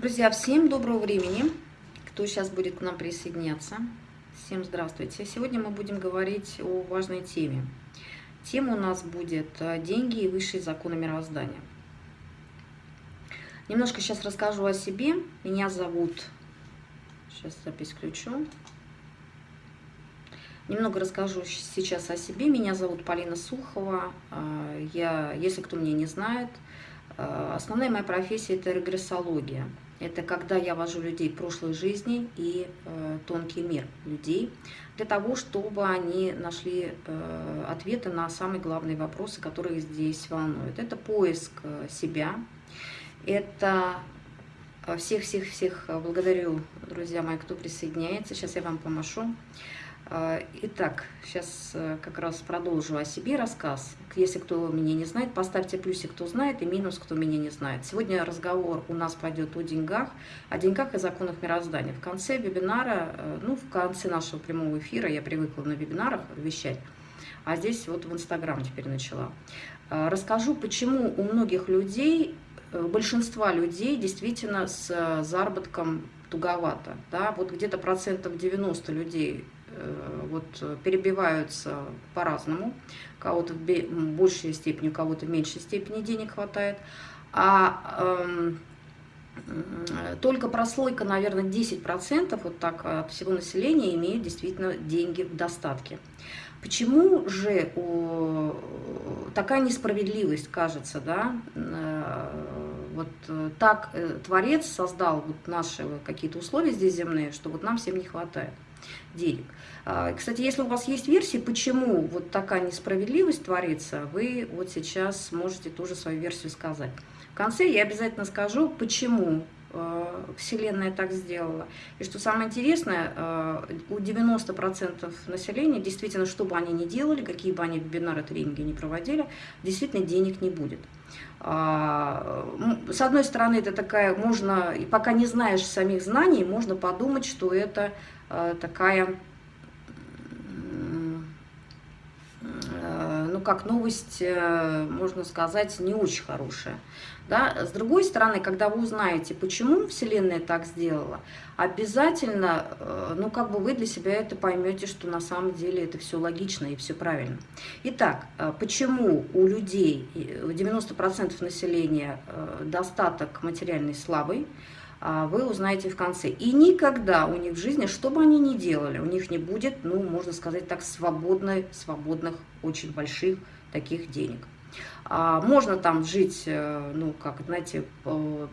Друзья, всем доброго времени, кто сейчас будет к нам присоединяться. Всем здравствуйте. Сегодня мы будем говорить о важной теме. Тема у нас будет э, «Деньги и высшие законы мироздания». Немножко сейчас расскажу о себе. Меня зовут... Сейчас запись включу. Немного расскажу сейчас о себе. Меня зовут Полина Сухова. Э, я, если кто меня не знает, э, основная моя профессия – это регрессология. Это когда я вожу людей прошлой жизни и э, тонкий мир людей, для того, чтобы они нашли э, ответы на самые главные вопросы, которые здесь волнуют. Это поиск э, себя, это всех-всех-всех э, благодарю, друзья мои, кто присоединяется. Сейчас я вам помашу. А, итак, сейчас э, как раз продолжу о себе рассказ. Если кто меня не знает, поставьте плюсик, кто знает, и минус, кто меня не знает. Сегодня разговор у нас пойдет о деньгах, о деньгах и законах мироздания. В конце вебинара, э, ну, в конце нашего прямого эфира, я привыкла на вебинарах вещать, а здесь вот в Инстаграм теперь начала. А, расскажу, почему у многих людей, э, большинства людей действительно с заработком туговато. Да? Вот где-то процентов 90 людей Э, вот, перебиваются по-разному. Кого-то в большей степени, у кого-то в меньшей степени денег хватает. А эм, только прослойка, наверное, 10% вот так от всего населения имеют действительно деньги в достатке. Почему же о, такая несправедливость кажется, да? Э, вот э, так Творец создал вот наши какие-то условия здесь земные, что вот нам всем не хватает денег. А, кстати, если у вас есть версии, почему вот такая несправедливость творится, вы вот сейчас можете тоже свою версию сказать. В конце я обязательно скажу, почему а, Вселенная так сделала. И что самое интересное, у 90% населения, действительно, что бы они ни делали, какие бы они вебинары, тренинги не проводили, действительно денег не будет. С одной стороны, это такая, можно, пока не знаешь самих знаний, можно подумать, что это Э, такая, э, ну как новость, э, можно сказать, не очень хорошая. Да? С другой стороны, когда вы узнаете, почему Вселенная так сделала, обязательно, ну как бы вы для себя это поймете, что на самом деле это все логично и все правильно. Итак, почему у людей, у 90% населения достаток материальный слабый, вы узнаете в конце. И никогда у них в жизни, что бы они ни делали, у них не будет, ну, можно сказать так, свободной, свободных, очень больших таких денег. А, можно там жить, э, ну, как, знаете,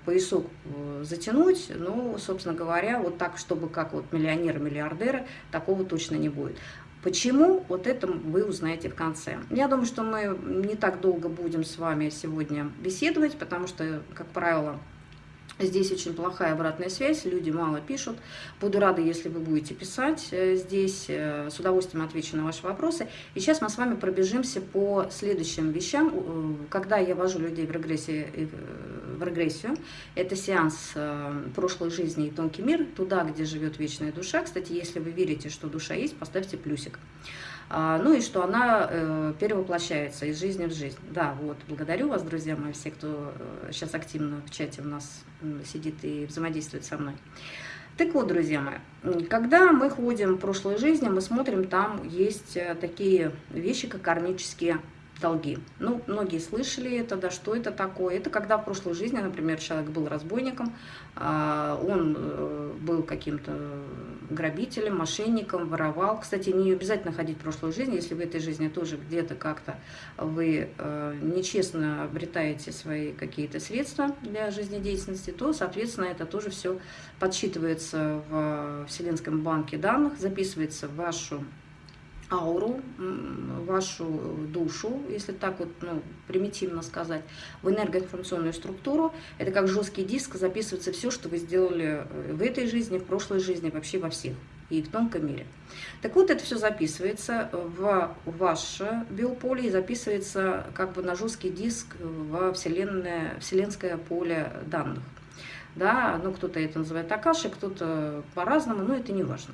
поясок э, затянуть, но, собственно говоря, вот так, чтобы как вот миллионеры-миллиардеры, такого точно не будет. Почему? Вот это вы узнаете в конце. Я думаю, что мы не так долго будем с вами сегодня беседовать, потому что, как правило, Здесь очень плохая обратная связь, люди мало пишут. Буду рада, если вы будете писать э, здесь. Э, с удовольствием отвечу на ваши вопросы. И сейчас мы с вами пробежимся по следующим вещам. Э, когда я вожу людей в, регрессии, в регрессию, это сеанс прошлой жизни и тонкий мир, туда, где живет вечная душа. Кстати, если вы верите, что душа есть, поставьте плюсик. А, ну и что она э, перевоплощается из жизни в жизнь. Да, вот, благодарю вас, друзья мои, все, кто сейчас э, активно в чате у нас сидит и взаимодействует со мной. Так вот, друзья мои, когда мы ходим в прошлой жизни, мы смотрим, там есть э, такие вещи, как кармические долги. Ну, многие слышали это, да, что это такое. Это когда в прошлой жизни, например, человек был разбойником, а, он э, был каким-то грабителем, мошенником, воровал. Кстати, не обязательно ходить в прошлую жизнь, если в этой жизни тоже где-то как-то вы э, нечестно обретаете свои какие-то средства для жизнедеятельности, то, соответственно, это тоже все подсчитывается в Вселенском банке данных, записывается в вашу ауру, вашу душу, если так вот ну, примитивно сказать, в энергоинформационную структуру. Это как жесткий диск, записывается все, что вы сделали э, в этой жизни, в прошлой жизни, вообще во всех и в тонком мире. Так вот, это все записывается в ваше биополе и записывается как бы на жесткий диск во вселенное, вселенское поле данных. да, ну кто-то это называет акаши, кто-то по-разному, но это не важно.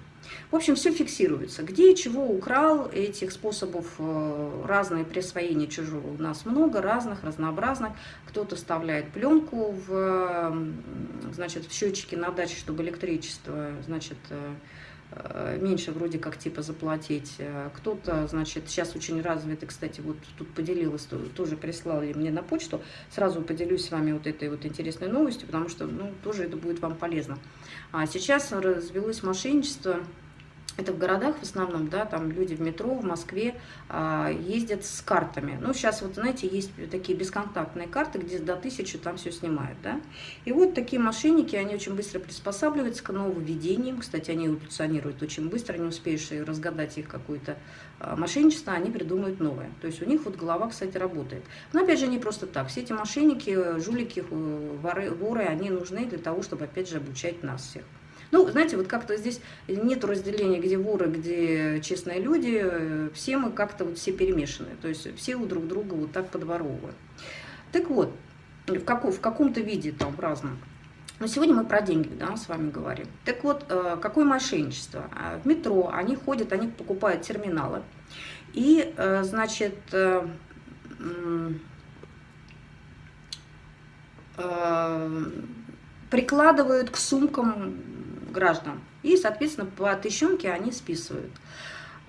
В общем, все фиксируется. Где и чего украл, этих способов э, разные присвоения чужого у нас много, разных, разнообразных. Кто-то вставляет пленку в, значит, в счетчики на даче, чтобы электричество, значит, э, меньше вроде как типа заплатить. Э, кто-то, значит, сейчас очень развитый, кстати, вот тут поделилась, тоже прислали мне на почту. Сразу поделюсь с вами вот этой вот интересной новостью, потому что, ну, тоже это будет вам полезно. А сейчас развелось мошенничество это в городах в основном, да, там люди в метро, в Москве а, ездят с картами. Ну, сейчас вот, знаете, есть такие бесконтактные карты, где до тысячи там все снимают, да. И вот такие мошенники, они очень быстро приспосабливаются к нововведениям. Кстати, они эволюционируют очень быстро, не успеешь разгадать их какое-то а, мошенничество, они придумают новое. То есть у них вот голова, кстати, работает. Но опять же, не просто так. Все эти мошенники, жулики, воры, воры, они нужны для того, чтобы, опять же, обучать нас всех. Ну, знаете, вот как-то здесь нет разделения, где воры, где честные люди. Все мы как-то вот все перемешаны. То есть все у друг друга вот так подворовывают. Так вот, в, каком, в каком-то виде там, в разном. Но сегодня мы про деньги да, с вами говорим. Так вот, э, какое мошенничество? А, в метро они ходят, они покупают терминалы. И, э, значит, э, прикладывают к сумкам граждан. И, соответственно, по тысячонке они списывают.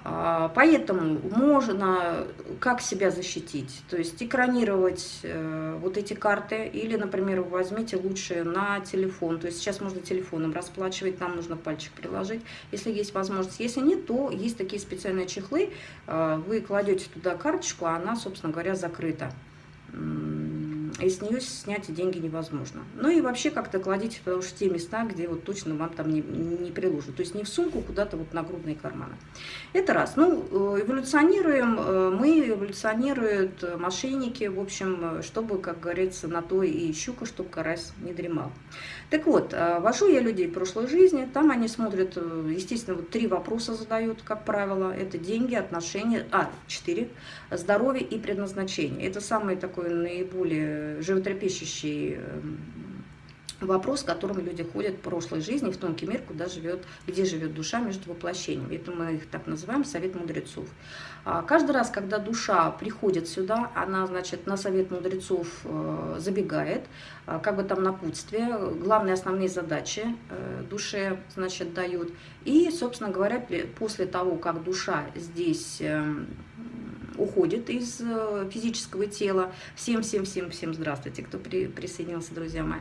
А, поэтому можно как себя защитить, то есть экранировать э, вот эти карты, или, например, возьмите лучше на телефон, то есть сейчас можно телефоном расплачивать, нам нужно пальчик приложить, если есть возможность. Если нет, то есть такие специальные чехлы, э, вы кладете туда карточку, а она, собственно говоря, закрыта и с нее снять деньги невозможно. Ну и вообще как-то кладите потому что те места, где вот точно вам там не, не приложат. То есть не в сумку, куда-то вот на грудные карманы. Это раз. Ну, э, эволюционируем, э, мы эволюционируют э, мошенники, в общем, чтобы, как говорится, на то и щука, чтобы карась не дремал. Так вот, вожу я людей прошлой жизни, там они смотрят, естественно, вот три вопроса задают, как правило. Это деньги, отношения, а, четыре, здоровье и предназначение. Это самый такой наиболее животрепещущий эм, вопрос, к которому люди ходят в прошлой жизни, в тонкий мир, куда живет, где живет душа между воплощениями. Это мы их так называем совет мудрецов. А каждый раз, когда душа приходит сюда, она, значит, на совет мудрецов э, забегает, э, как бы там напутствие, главные основные задачи э, душе, значит, дают. И, собственно говоря, после того, как душа здесь эм, уходит из физического тела, всем-всем-всем-всем здравствуйте, кто при, присоединился, друзья мои,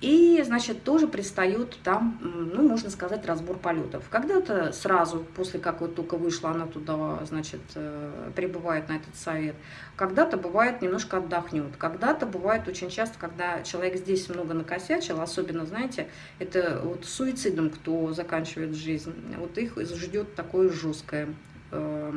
и, значит, тоже предстает там, ну, можно сказать, разбор полетов. Когда-то сразу, после как вот только вышла она туда, значит, э, прибывает на этот совет. Когда-то бывает немножко отдохнет. Когда-то бывает очень часто, когда человек здесь много накосячил, особенно, знаете, это вот суицидом, кто заканчивает жизнь, вот их ждет такое жесткое э,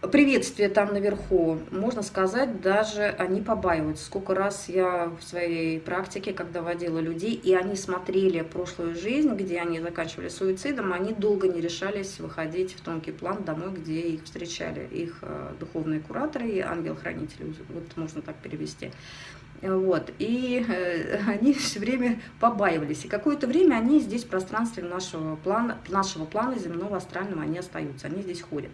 приветствие там наверху, можно сказать, даже они побаиваются. Сколько раз я в своей практике, когда водила людей, и они смотрели прошлую жизнь, где они заканчивали суицидом, они долго не решались выходить в тонкий план домой, где их встречали их э, духовные кураторы и ангел-хранители, вот можно так перевести. Вот, и э, они все время побаивались. И какое-то время они здесь в пространстве нашего плана, нашего плана земного астрального, они остаются, они здесь ходят.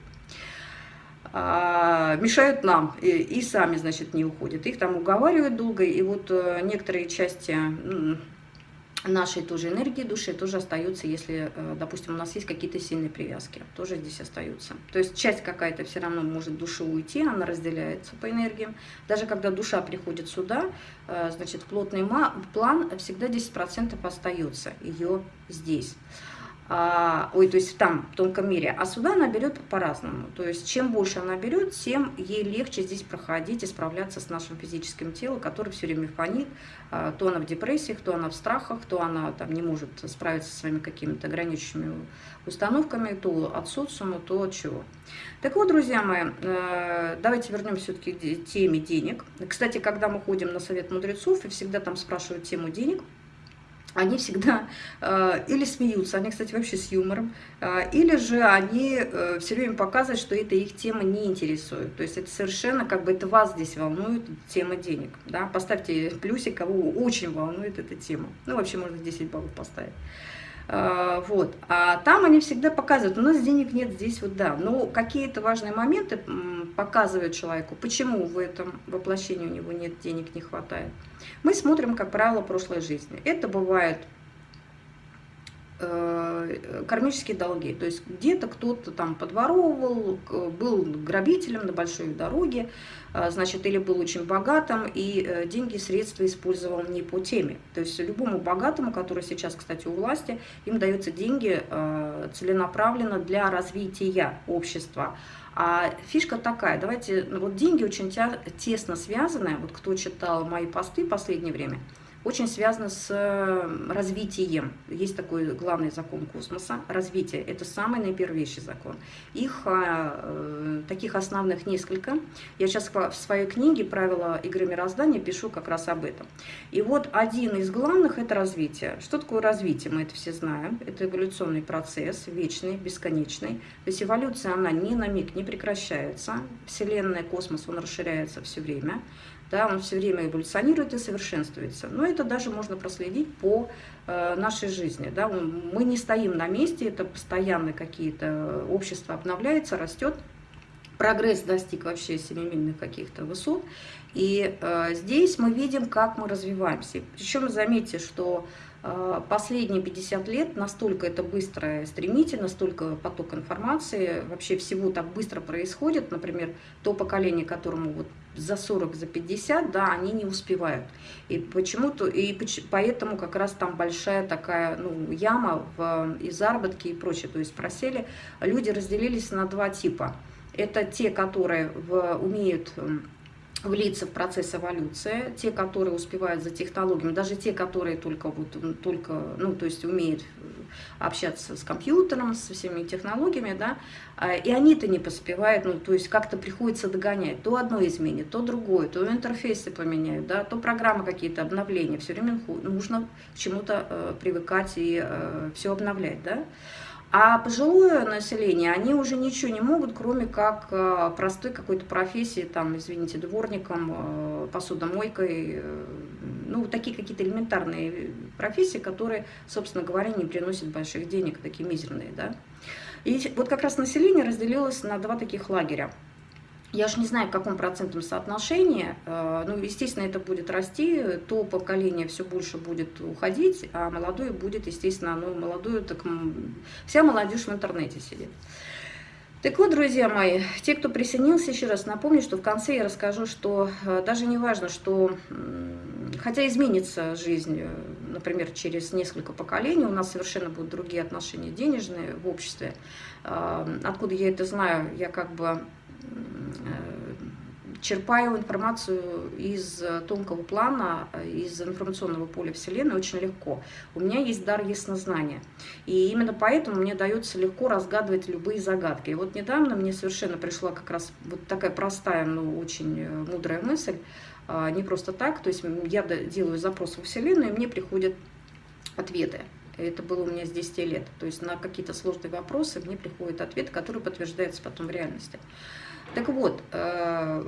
А, мешают нам и, и сами, значит, не уходят. Их там уговаривают долго, и вот э, некоторые части нашей тоже энергии души тоже остаются, если, э, допустим, у нас есть какие-то сильные привязки, тоже здесь остаются. То есть часть какая-то все равно может души уйти, она разделяется по энергиям. Даже когда душа приходит сюда, э, значит, плотный план всегда 10% остается ее здесь а, ой, то есть там, в тонком мире, а сюда она берет по-разному. То есть чем больше она берет, тем ей легче здесь проходить и справляться с нашим физическим телом, который все время фонит, а, то она в депрессиях, то она в страхах, то она там не может справиться со своими какими-то ограничивающими установками, то от социума, то от чего. Так вот, друзья мои, э, давайте вернемся все-таки к теме денег. Кстати, когда мы ходим на совет мудрецов, и всегда там спрашивают тему денег – они всегда э, или смеются, они, кстати, вообще с юмором, э, или же они э, все время показывают, что эта их тема не интересует. То есть это совершенно как бы это вас здесь волнует тема денег. Да? Поставьте плюсик, кого очень волнует эта тема. Ну, вообще можно 10 баллов поставить. Э, вот. А там они всегда показывают, у нас денег нет здесь, вот да. Но какие-то важные моменты показывают человеку, почему в этом воплощении у него нет денег, не хватает. Мы смотрим, как правило, прошлой жизни. Это бывает кармические долги. То есть где-то кто-то там подворовывал, был грабителем на большой дороге, э, значит, или был очень богатым, и э, деньги, средства использовал не по теме. То есть любому богатому, который сейчас, кстати, у власти, им даются деньги целенаправленно для развития общества. А фишка такая, давайте, ну, вот деньги очень тесно связаны, вот кто читал мои посты в последнее время – очень связано с развитием. Есть такой главный закон космоса – развитие. Это самый наипервейший закон. Их а, э, таких основных несколько. Я сейчас в своей книге «Правила игры мироздания» пишу как раз об этом. И вот один из главных – это развитие. Что такое развитие? Мы это все знаем. Это эволюционный процесс, вечный, бесконечный. То есть эволюция, она ни на миг не прекращается. Вселенная, космос, он расширяется все время да, он все время эволюционирует и совершенствуется. Но это даже можно проследить по э, нашей жизни. Да. Мы не стоим на месте, это постоянно какие-то общества обновляется, растет. Прогресс достиг вообще семимильных каких-то высот. И э, здесь мы видим, как мы развиваемся. Причем заметьте, что э, последние 50 лет настолько это быстро и стремительно, столько поток информации, вообще всего так быстро происходит. Например, то поколение, которому вот за 40, за 50, да, они не успевают. И почему-то, и поэтому как раз там большая такая, ну, яма в, и заработки и прочее. То есть просели, люди разделились на два типа. Это те, которые в, умеют влиться в процесс эволюции, те, которые успевают за технологиями, даже те, которые только, вот, только ну, то есть умеют общаться с компьютером, со всеми технологиями, да, а, и они-то не поспевают, ну, то есть как-то приходится догонять, то одно изменит, то другое, то интерфейсы поменяют, да, то программы какие-то, обновления, все время нужно к чему-то э, привыкать и э, все обновлять, да. А пожилое население, они уже ничего не могут, кроме как э, простой какой-то профессии, там, извините, дворником, э, посудомойкой, э, ну, такие какие-то элементарные профессии, которые, собственно говоря, не приносят больших денег, такие мизерные, да. И вот как раз население разделилось на два таких лагеря. Я же не знаю, в каком процентном соотношении, э, ну, естественно, это будет расти, то поколение все больше будет уходить, а молодое будет, естественно, ну, молодую, так вся молодежь в интернете сидит. Так вот, друзья мои, те, кто присоединился, еще раз напомню, что в конце я расскажу, что э, даже не важно, что, хотя изменится жизнь, э, например, через несколько поколений, у нас совершенно будут другие отношения денежные в обществе. Откуда я это знаю, я как бы черпаю информацию из тонкого плана, из информационного поля Вселенной очень легко. У меня есть дар яснознания. И именно поэтому мне дается легко разгадывать любые загадки. И вот недавно мне совершенно пришла как раз вот такая простая, но очень э, мудрая мысль. Не просто так, то есть я делаю запрос во Вселенную, и мне приходят ответы. Это было у меня с 10 лет. То есть на какие-то сложные вопросы мне приходит ответ, который подтверждается потом в реальности. Так вот, э,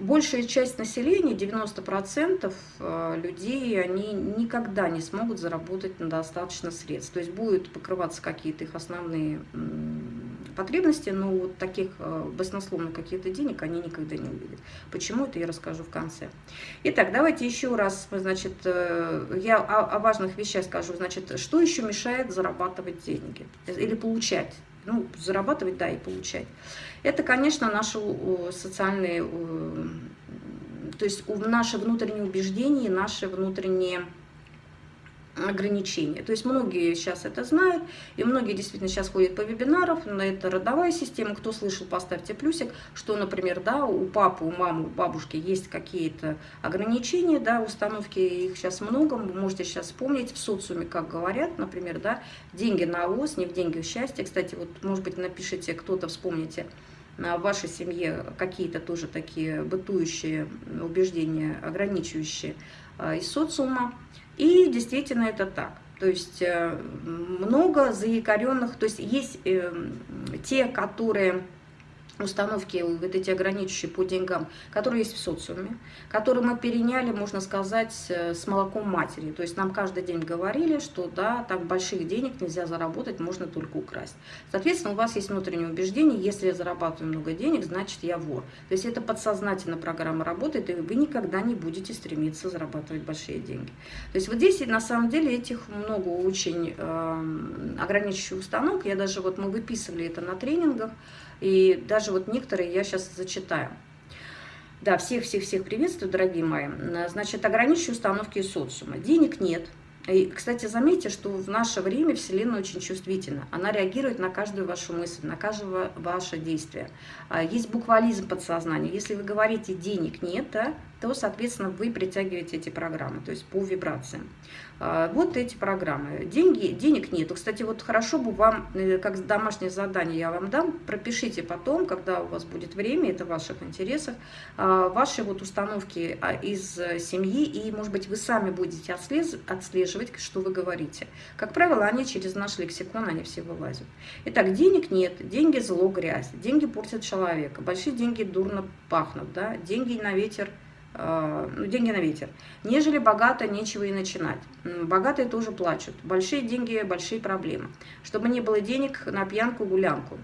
большая часть населения, 90% э, людей, они никогда не смогут заработать на достаточно средств. То есть будут покрываться какие-то их основные потребности, но вот таких э, баснословных каких-то денег они никогда не увидят. Почему, это я расскажу в конце. Итак, давайте еще раз, значит, я о, важных вещах скажу. Значит, что еще мешает зарабатывать деньги или получать? Ну, зарабатывать, да, и получать. Это, конечно, наши социальные, то есть наши внутренние убеждения, наши внутренние ограничения. То есть многие сейчас это знают, и многие действительно сейчас ходят по вебинарам, на это родовая система. Кто слышал, поставьте плюсик, что, например, да, у папы, у мамы, у бабушки есть какие-то ограничения, да, установки, их сейчас много, вы можете сейчас вспомнить в социуме, как говорят, например, да, деньги на ОС, не в деньги в счастье. Кстати, вот, может быть, напишите, кто-то вспомните, в вашей семье какие-то тоже такие бытующие убеждения, ограничивающие а, из социума. И действительно это так. То есть э, много заякоренных, то есть есть э, те, которые установки, вот эти ограничивающие по деньгам, которые есть в социуме, которые мы переняли, можно сказать, с молоком матери. То есть нам каждый день говорили, что да, так больших денег нельзя заработать, можно только украсть. Соответственно, у вас есть внутреннее убеждение, если я зарабатываю много денег, значит я вор. То есть это подсознательно программа работает, и вы никогда не будете стремиться зарабатывать большие деньги. То есть вот здесь на самом деле этих много очень э, ограничивающих установок. Я даже вот мы выписывали это на тренингах, и даже вот некоторые я сейчас зачитаю. Да, всех-всех-всех приветствую, дорогие мои. Значит, ограничиваю установки социума. Денег нет. И, кстати, заметьте, что в наше время Вселенная очень чувствительна. Она реагирует на каждую вашу мысль, на каждое ваше действие. А, есть буквализм подсознания. Если вы говорите «денег нет», да, то, соответственно, вы притягиваете эти программы, то есть по вибрациям. А, вот эти программы. Деньги, денег нету. Кстати, вот хорошо бы вам, э, как домашнее задание я вам дам, пропишите потом, когда у вас будет время, это в ваших интересах, а, ваши вот установки а, из семьи, и, может быть, вы сами будете отслеживать, что вы говорите. Как правило, они через наш лексикон, они все вылазят. Итак, денег нет, деньги зло, грязь, деньги портят человека, большие деньги дурно пахнут, да, деньги на ветер – Э, ну, деньги на ветер. Нежели богато, нечего и начинать. Богатые тоже плачут. Большие деньги, большие проблемы. Чтобы не было денег на пьянку, гулянку.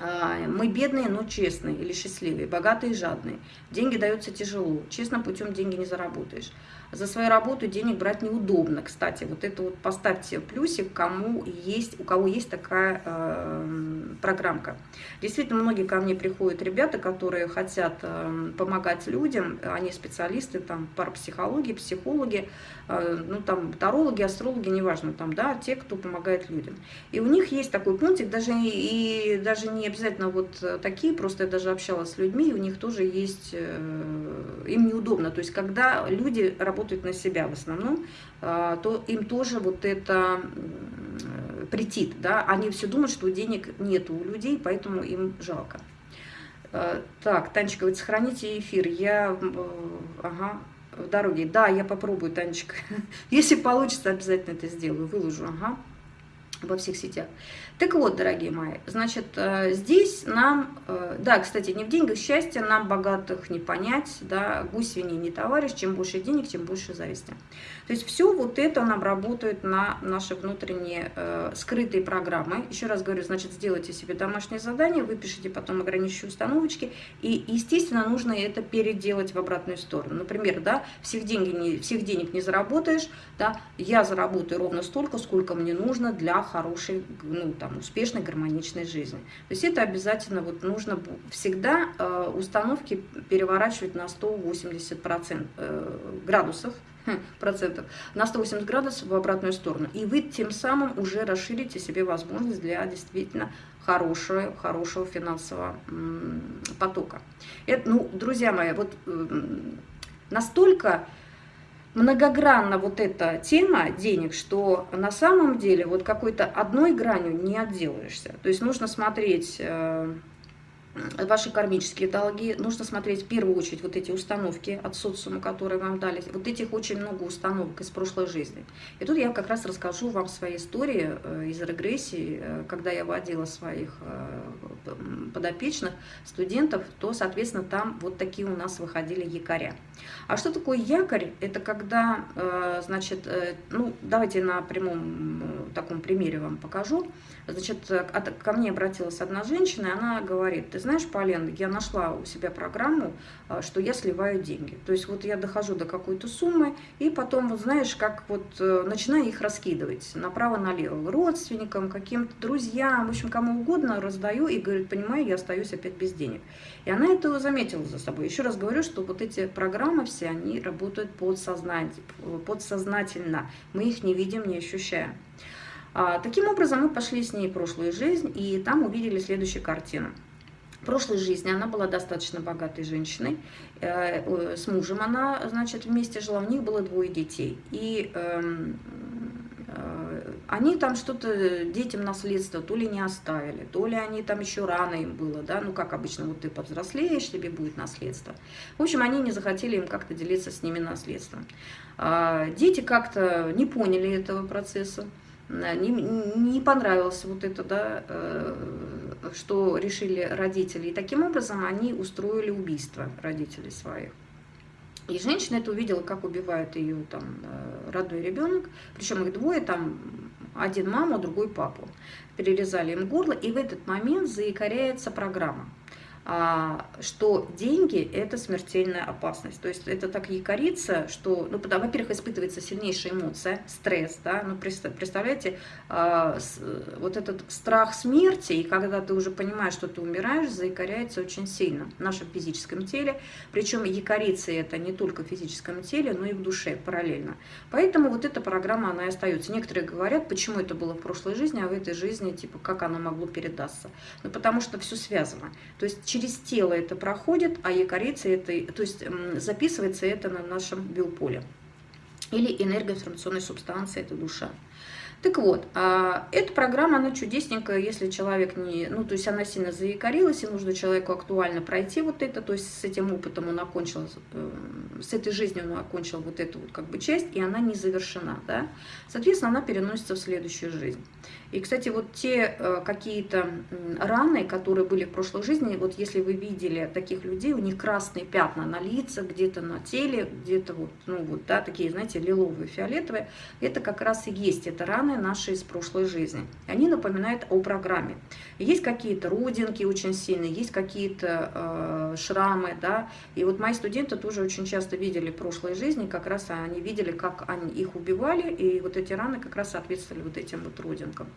Э, мы бедные, но честные или счастливые, богатые и жадные. Деньги даются тяжело. Честно путем деньги не заработаешь. За свою работу денег брать неудобно, кстати. Вот это вот поставьте плюсик, кому есть, у кого есть такая э, программка. Действительно, многие ко мне приходят ребята, которые хотят э, помогать людям. Они специалисты, там, парапсихологии, психологи, э, ну, там, тарологи, астрологи, неважно, там, да, те, кто помогает людям. И у них есть такой пунктик, даже, и, даже не обязательно вот такие, просто я даже общалась с людьми, и у них тоже есть, э, им неудобно. То есть, когда люди работают работают на себя в основном, а, то им тоже вот это претит. Да? Они все думают, что денег нет у людей, поэтому им жалко. А, так, Танечка говорит, сохраните эфир. Я, ага, в дороге. Да, я попробую, Танечка. Если получится, обязательно это сделаю, выложу, ага, во всех сетях. Так вот, дорогие мои, значит, э, здесь нам, э, да, кстати, не в деньгах счастье, нам богатых не понять, да, гусь свиньи не товарищ, чем больше денег, тем больше зависти. То есть все вот это нам работает на наши внутренние э, скрытые программы. Еще раз говорю, значит, сделайте себе домашнее задание, выпишите потом ограничивающие установочки, и, естественно, нужно это переделать в обратную сторону. Например, да, всех, деньги не, всех денег не заработаешь, да, я заработаю ровно столько, сколько мне нужно для хорошей, ну, там, успешной, гармоничной жизни. То есть это обязательно вот нужно всегда э, установки переворачивать на 180 процент, э, градусов, хм, процентов, на 180 градусов в обратную сторону. И вы тем самым уже расширите себе возможность для действительно хорошего, хорошего финансового потока. Это, ну, друзья мои, вот настолько многогранна вот эта тема денег, что на самом деле вот какой-то одной гранью не отделаешься. То есть нужно смотреть э, ваши кармические долги, нужно смотреть в первую очередь вот эти установки от социума, которые вам дали. Вот этих очень много установок из прошлой жизни. И тут я как раз расскажу вам свои истории э, из регрессии, э, когда я водила своих э, подопечных студентов, то, соответственно, там вот такие у нас выходили якоря. А что такое якорь? Это когда, значит, ну, давайте на прямом таком примере вам покажу. Значит, ко мне обратилась одна женщина, и она говорит, ты знаешь, Полен, я нашла у себя программу, а, что я сливаю деньги. То есть вот я дохожу до какой-то суммы, и потом, вот знаешь, как вот э, начинаю их раскидывать направо-налево, родственникам, каким-то друзьям, в общем, кому угодно раздаю, и говорит, понимаю, я остаюсь опять без денег. И она это заметила за собой. Еще раз говорю, что вот эти программы все, они работают подсознательно, подсознательно. мы их не видим, не ощущаем. А, таким образом, мы пошли с ней в прошлую жизнь, и там увидели следующую картину. В прошлой жизни она была достаточно богатой женщиной. Э, с мужем она, значит, вместе жила. У них было двое детей. И эм, э, они там что-то детям наследство то ли не оставили, то ли они там еще рано им было, да, ну как обычно, вот ты повзрослеешь, тебе будет наследство. В общем, они не захотели им как-то делиться с ними наследством. А, дети как-то не поняли этого процесса, не, не понравилось вот это, да, э, что решили родители. И таким образом они устроили убийство родителей своих. И женщина это увидела, как убивает ее там э, родной ребенок, причем их двое, там один маму, другой папу. Перерезали им горло, и в этот момент заикаряется программа. А, что деньги – это смертельная опасность. То есть это так якорится, что, ну, во-первых, испытывается сильнейшая эмоция, стресс, да, ну, представляете, а, вот этот страх смерти, и когда ты уже понимаешь, что ты умираешь, заикоряется очень сильно в нашем физическом теле, причем якорится это не только в физическом теле, но и в душе параллельно. Поэтому вот эта программа, она и остается. Некоторые говорят, почему это было в прошлой жизни, а в этой жизни, типа, как оно могло передаться. Ну, потому что все связано. То есть через тело это проходит, а якорится это, то есть записывается это на нашем биополе. Или энергоинформационной субстанции, это душа. Так вот, а, эта программа, она чудесненькая, если человек не, ну, то есть она сильно заякорилась, и нужно человеку актуально пройти вот это, то есть с этим опытом он окончил, э, с этой жизнью он окончил вот эту вот как бы часть, и она не завершена, да. Соответственно, она переносится в следующую жизнь. И, кстати, вот те э, какие-то раны, которые были в прошлой жизни, вот если вы видели таких людей, у них красные пятна на лицах, где-то на теле, где-то вот, ну вот, да, такие, знаете, лиловые, фиолетовые, это как раз и есть, это раны наши из прошлой жизни. Они напоминают о программе. Есть какие-то родинки очень сильные, есть какие-то э, шрамы, да, и вот мои студенты тоже очень часто видели в прошлой жизни, как раз они видели, как они их убивали, и вот эти раны как раз соответствовали вот этим вот родинкам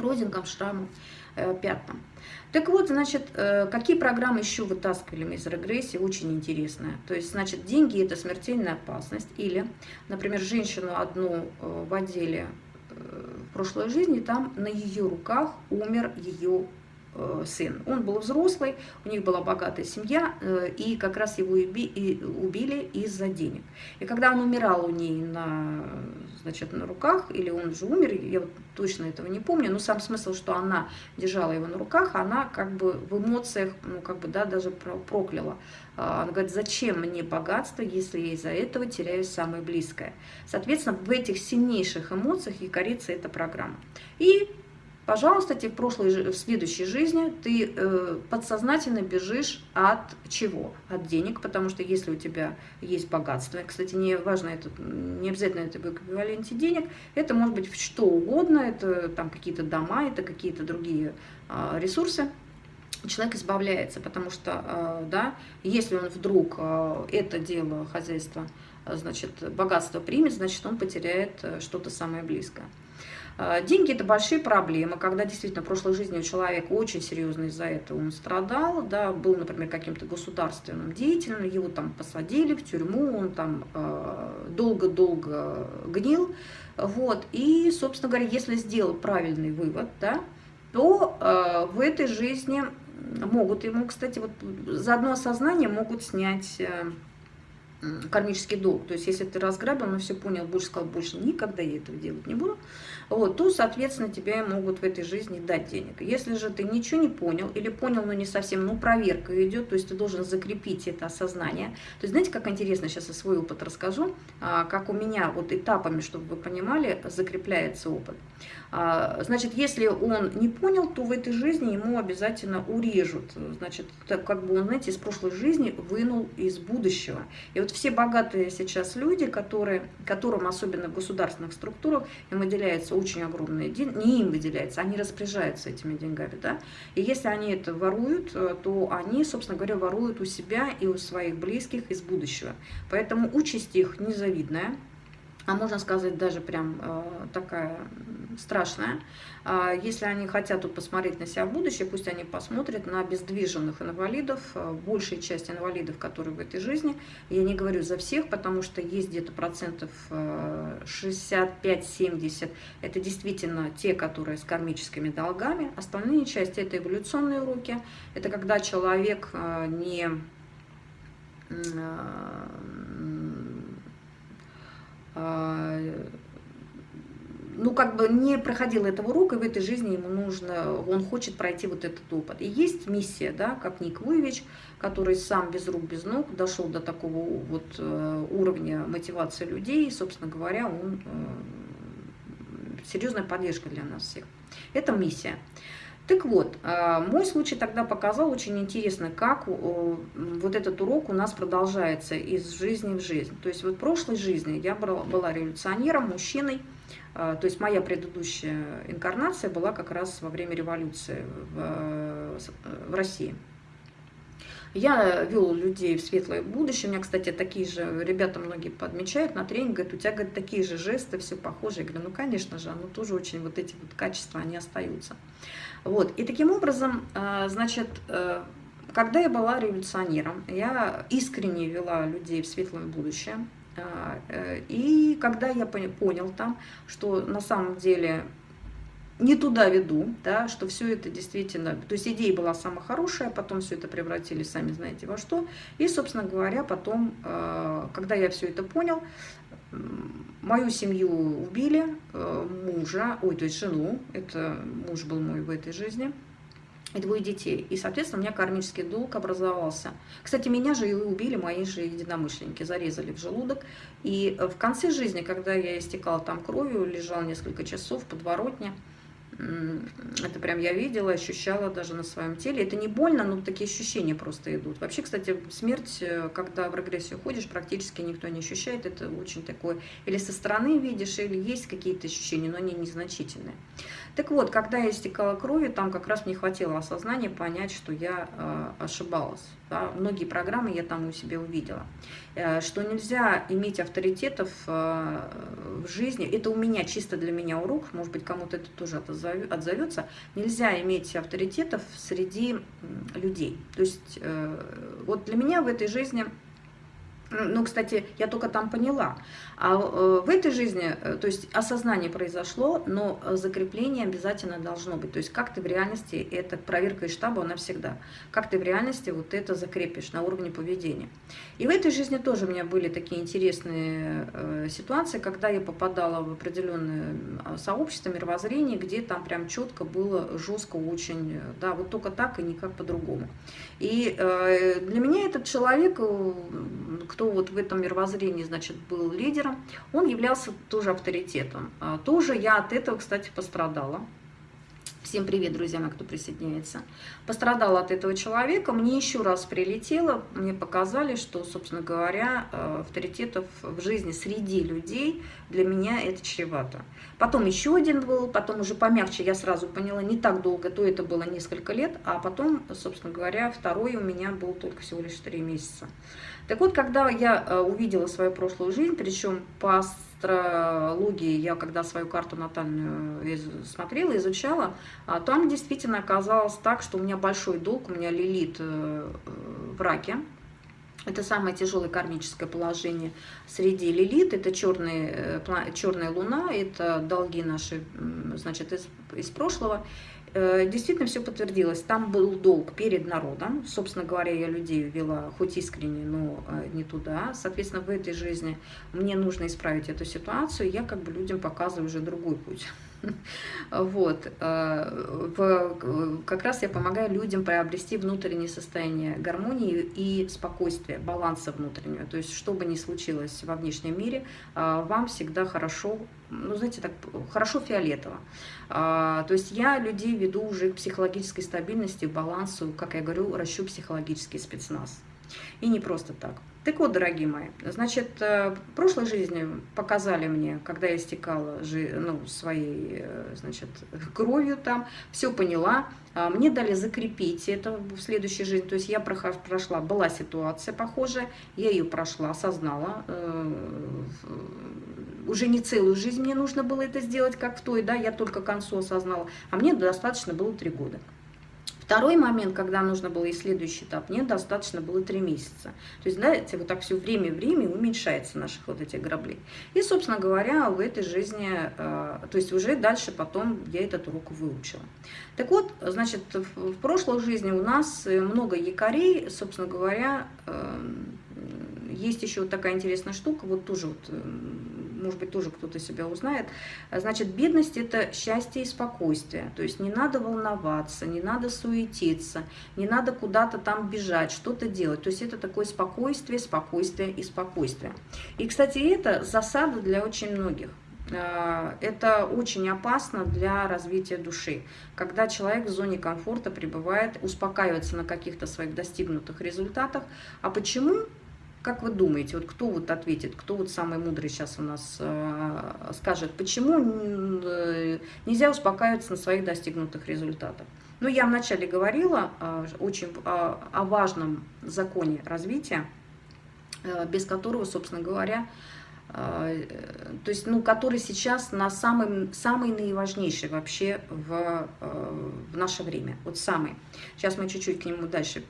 родинкам, шрамам, э, пятнам. Так вот, значит, э, какие программы еще вытаскивали мы из регрессии, очень интересно. То есть, значит, деньги – это смертельная опасность. Или, например, женщину одну э, в отделе в прошлой жизни, там на ее руках умер ее сын. Он был взрослый, у них была богатая семья, э, и как раз его убили из-за денег. И когда он умирал у ней на, значит, на руках, или он уже умер, я вот точно этого не помню, но сам смысл, что она держала его на руках, она как бы в эмоциях, ну как бы, да, даже прокляла. А, она говорит, зачем мне богатство, если я из-за этого теряю самое близкое. Соответственно, в этих сильнейших эмоциях якорится эта программа. И пожалуйста, тебе в прошлой, в следующей жизни ты э, подсознательно бежишь от чего? От денег, потому что если у тебя есть богатство, кстати, не важно, это, не обязательно это в эквиваленте денег, это может быть что угодно, это там какие-то дома, это какие-то другие э, ресурсы, человек избавляется, потому что, э, да, если он вдруг э, это дело, хозяйство, значит, богатство примет, значит, он потеряет э, что-то самое близкое. А, деньги – это большие проблемы, когда действительно в прошлой жизни у человека очень серьезно из-за этого он страдал, да, был, например, каким-то государственным деятелем, его там посадили в тюрьму, он там долго-долго э, гнил, вот, и, собственно говоря, если сделал правильный вывод, да, то э, в этой жизни могут ему, кстати, вот за одно осознание могут снять э, кармический долг. То есть, если ты разграбил, но все понял, больше сказал, больше никогда я этого делать не буду, вот, то, соответственно, тебе могут в этой жизни дать денег. Если же ты ничего не понял, или понял, но не совсем, ну, проверка идет, то есть ты должен закрепить это осознание. То есть, знаете, как интересно, сейчас я свой опыт расскажу, а, как у меня вот этапами, чтобы вы понимали, закрепляется опыт. А, значит, если он не понял, то в этой жизни ему обязательно урежут. Значит, как бы он, знаете, из прошлой жизни вынул из будущего. И вот все богатые сейчас люди, которые, которым, особенно в государственных структурах, им выделяются очень огромные деньги, не им выделяется, они распоряжаются этими деньгами, да. И если они это воруют, э, то они, собственно говоря, воруют у себя и у своих близких из будущего. Поэтому участь их незавидная а можно сказать даже прям э, такая страшная. Э, если они хотят тут посмотреть на себя в будущее, пусть они посмотрят на обездвиженных инвалидов, э, большая часть инвалидов, которые в этой жизни. Я не говорю за всех, потому что есть где-то процентов э, 65-70. Это действительно те, которые с кармическими долгами. Остальные части это эволюционные уроки. Это когда человек э, не э, ну, как бы не проходил этого урока, и в этой жизни ему нужно, он хочет пройти вот этот опыт. И есть миссия, да, как Ник Вуевич, который сам без рук, без ног дошел до такого вот э, уровня мотивации людей, и, собственно говоря, он э, серьезная поддержка для нас всех. Это миссия. Так вот, э, мой случай тогда показал очень интересно, как вот этот урок у нас продолжается из жизни в жизнь. То есть вот в прошлой жизни я была революционером, мужчиной, то есть моя предыдущая инкарнация была как раз во время революции в, в России. Я вел людей в светлое будущее. У меня, кстати, такие же ребята многие подмечают на тренинг, говорят, у тебя говорят, такие же жесты, все похожие. Я говорю, ну, конечно же, ну, тоже очень вот эти вот качества, они остаются. Вот. И таким образом, э, значит, э, когда я была революционером, я искренне вела людей в светлое будущее. Э, и когда я понял там, что на самом деле не туда веду, да, что все это действительно, то есть идея была самая хорошая, потом все это превратили, сами знаете во что, и, собственно говоря, потом, когда я все это понял, мою семью убили, э, мужа, ой, то есть жену, это муж был мой в этой жизни, и двое детей. И, соответственно, у меня кармический долг образовался. Кстати, меня же и убили мои же единомышленники, зарезали в желудок. И в конце жизни, когда я истекала там кровью, лежал несколько часов в подворотне, это прям я видела, ощущала даже на своем теле. Это не больно, но такие ощущения просто идут. Вообще, кстати, смерть, э, когда в регрессию ходишь, практически никто не ощущает. Это очень такое, или со стороны видишь, или есть какие-то ощущения, но они незначительные. Так вот, когда я истекала кровью, там как раз мне хватило осознания понять, что я э, ошибалась. Да? Многие программы я там у себя увидела. Э, что нельзя иметь авторитетов э, в жизни. Это у меня, чисто для меня урок, может быть, кому-то это тоже отзовется. Нельзя иметь авторитетов среди людей. То есть э, вот для меня в этой жизни ну, кстати, я только там поняла. А э, в этой жизни, э, то есть осознание произошло, но закрепление обязательно должно быть. То есть как ты в реальности, это проверка из штаба, она всегда. Как ты в реальности вот это закрепишь на уровне поведения. И в этой жизни тоже у меня были такие интересные э, ситуации, когда я попадала в определенное сообщество, мировоззрение, где там прям четко было жестко очень, да, вот только так и никак по-другому. И для меня этот человек, кто вот в этом мировоззрении, значит, был лидером, он являлся тоже авторитетом. А, тоже я от этого, кстати, пострадала. Всем привет, друзья кто присоединяется. Пострадала от этого человека, мне еще раз прилетело, мне показали, что, собственно говоря, э, авторитетов в жизни среди людей для меня это чревато. Потом еще один был, потом уже помягче, я сразу поняла, не так долго, то это было несколько лет, а потом, собственно говоря, второй у меня был только всего лишь три месяца. Так вот, когда я э, увидела свою прошлую жизнь, причем по астрологии, я когда свою карту натальную смотрела, изучала, а, там действительно оказалось так, что у меня большой долг, у меня лилит э, э, в раке, это самое тяжелое кармическое положение среди лилит, это черная, черная луна, это долги наши, значит, из, из прошлого. Э, действительно все подтвердилось. Там был долг перед народом. Собственно говоря, я людей вела хоть искренне, но э, не туда. Соответственно, в этой жизни мне нужно исправить эту ситуацию. Я как бы людям показываю уже другой путь. Вот. Э, как раз я помогаю людям приобрести внутреннее состояние гармонии и спокойствия, баланса внутреннего. То есть, что бы ни случилось во внешнем мире, э, вам всегда хорошо, ну, знаете, так, хорошо фиолетово. Э, то есть, я людей веду уже к психологической стабильности, балансу, как я говорю, расчу психологический спецназ. И не просто так. Так вот, дорогие мои, значит, э, в прошлой жизни показали мне, когда я стекала ну, своей, э, значит, кровью там, все поняла, а мне дали закрепить это в следующей жизни, то есть я прошла, была ситуация похожая, я ее прошла, осознала, э, уже не целую жизнь мне нужно было это сделать, как в той, да, я только к концу осознала, а мне достаточно было три года. Второй момент, когда нужно было и следующий этап, мне достаточно было три месяца. То есть, знаете, вот так все время-время уменьшается наших вот этих граблей. И, собственно говоря, в этой жизни, э, то есть уже дальше потом я этот урок выучила. Так вот, значит, в прошлой жизни у нас много якорей, собственно говоря, э, есть еще вот такая интересная штука, вот тоже вот может быть, тоже кто-то себя узнает. Значит, бедность – это счастье и спокойствие. То есть не надо волноваться, не надо суетиться, не надо куда-то там бежать, что-то делать. То есть это такое спокойствие, спокойствие и спокойствие. И, кстати, это засада для очень многих. Э, это очень опасно для развития души. Когда человек в зоне комфорта пребывает, успокаивается на каких-то своих достигнутых результатах. А почему? Как вы думаете, вот кто вот ответит, кто вот самый мудрый сейчас у нас э, скажет, почему э, нельзя успокаиваться на своих достигнутых результатах? Ну, я вначале говорила э, очень э, о важном законе развития, э, без которого, собственно говоря, то есть, ну, который сейчас на самый, самый наиважнейший вообще в, э, в наше время, вот самый. Сейчас мы чуть-чуть к нему дальше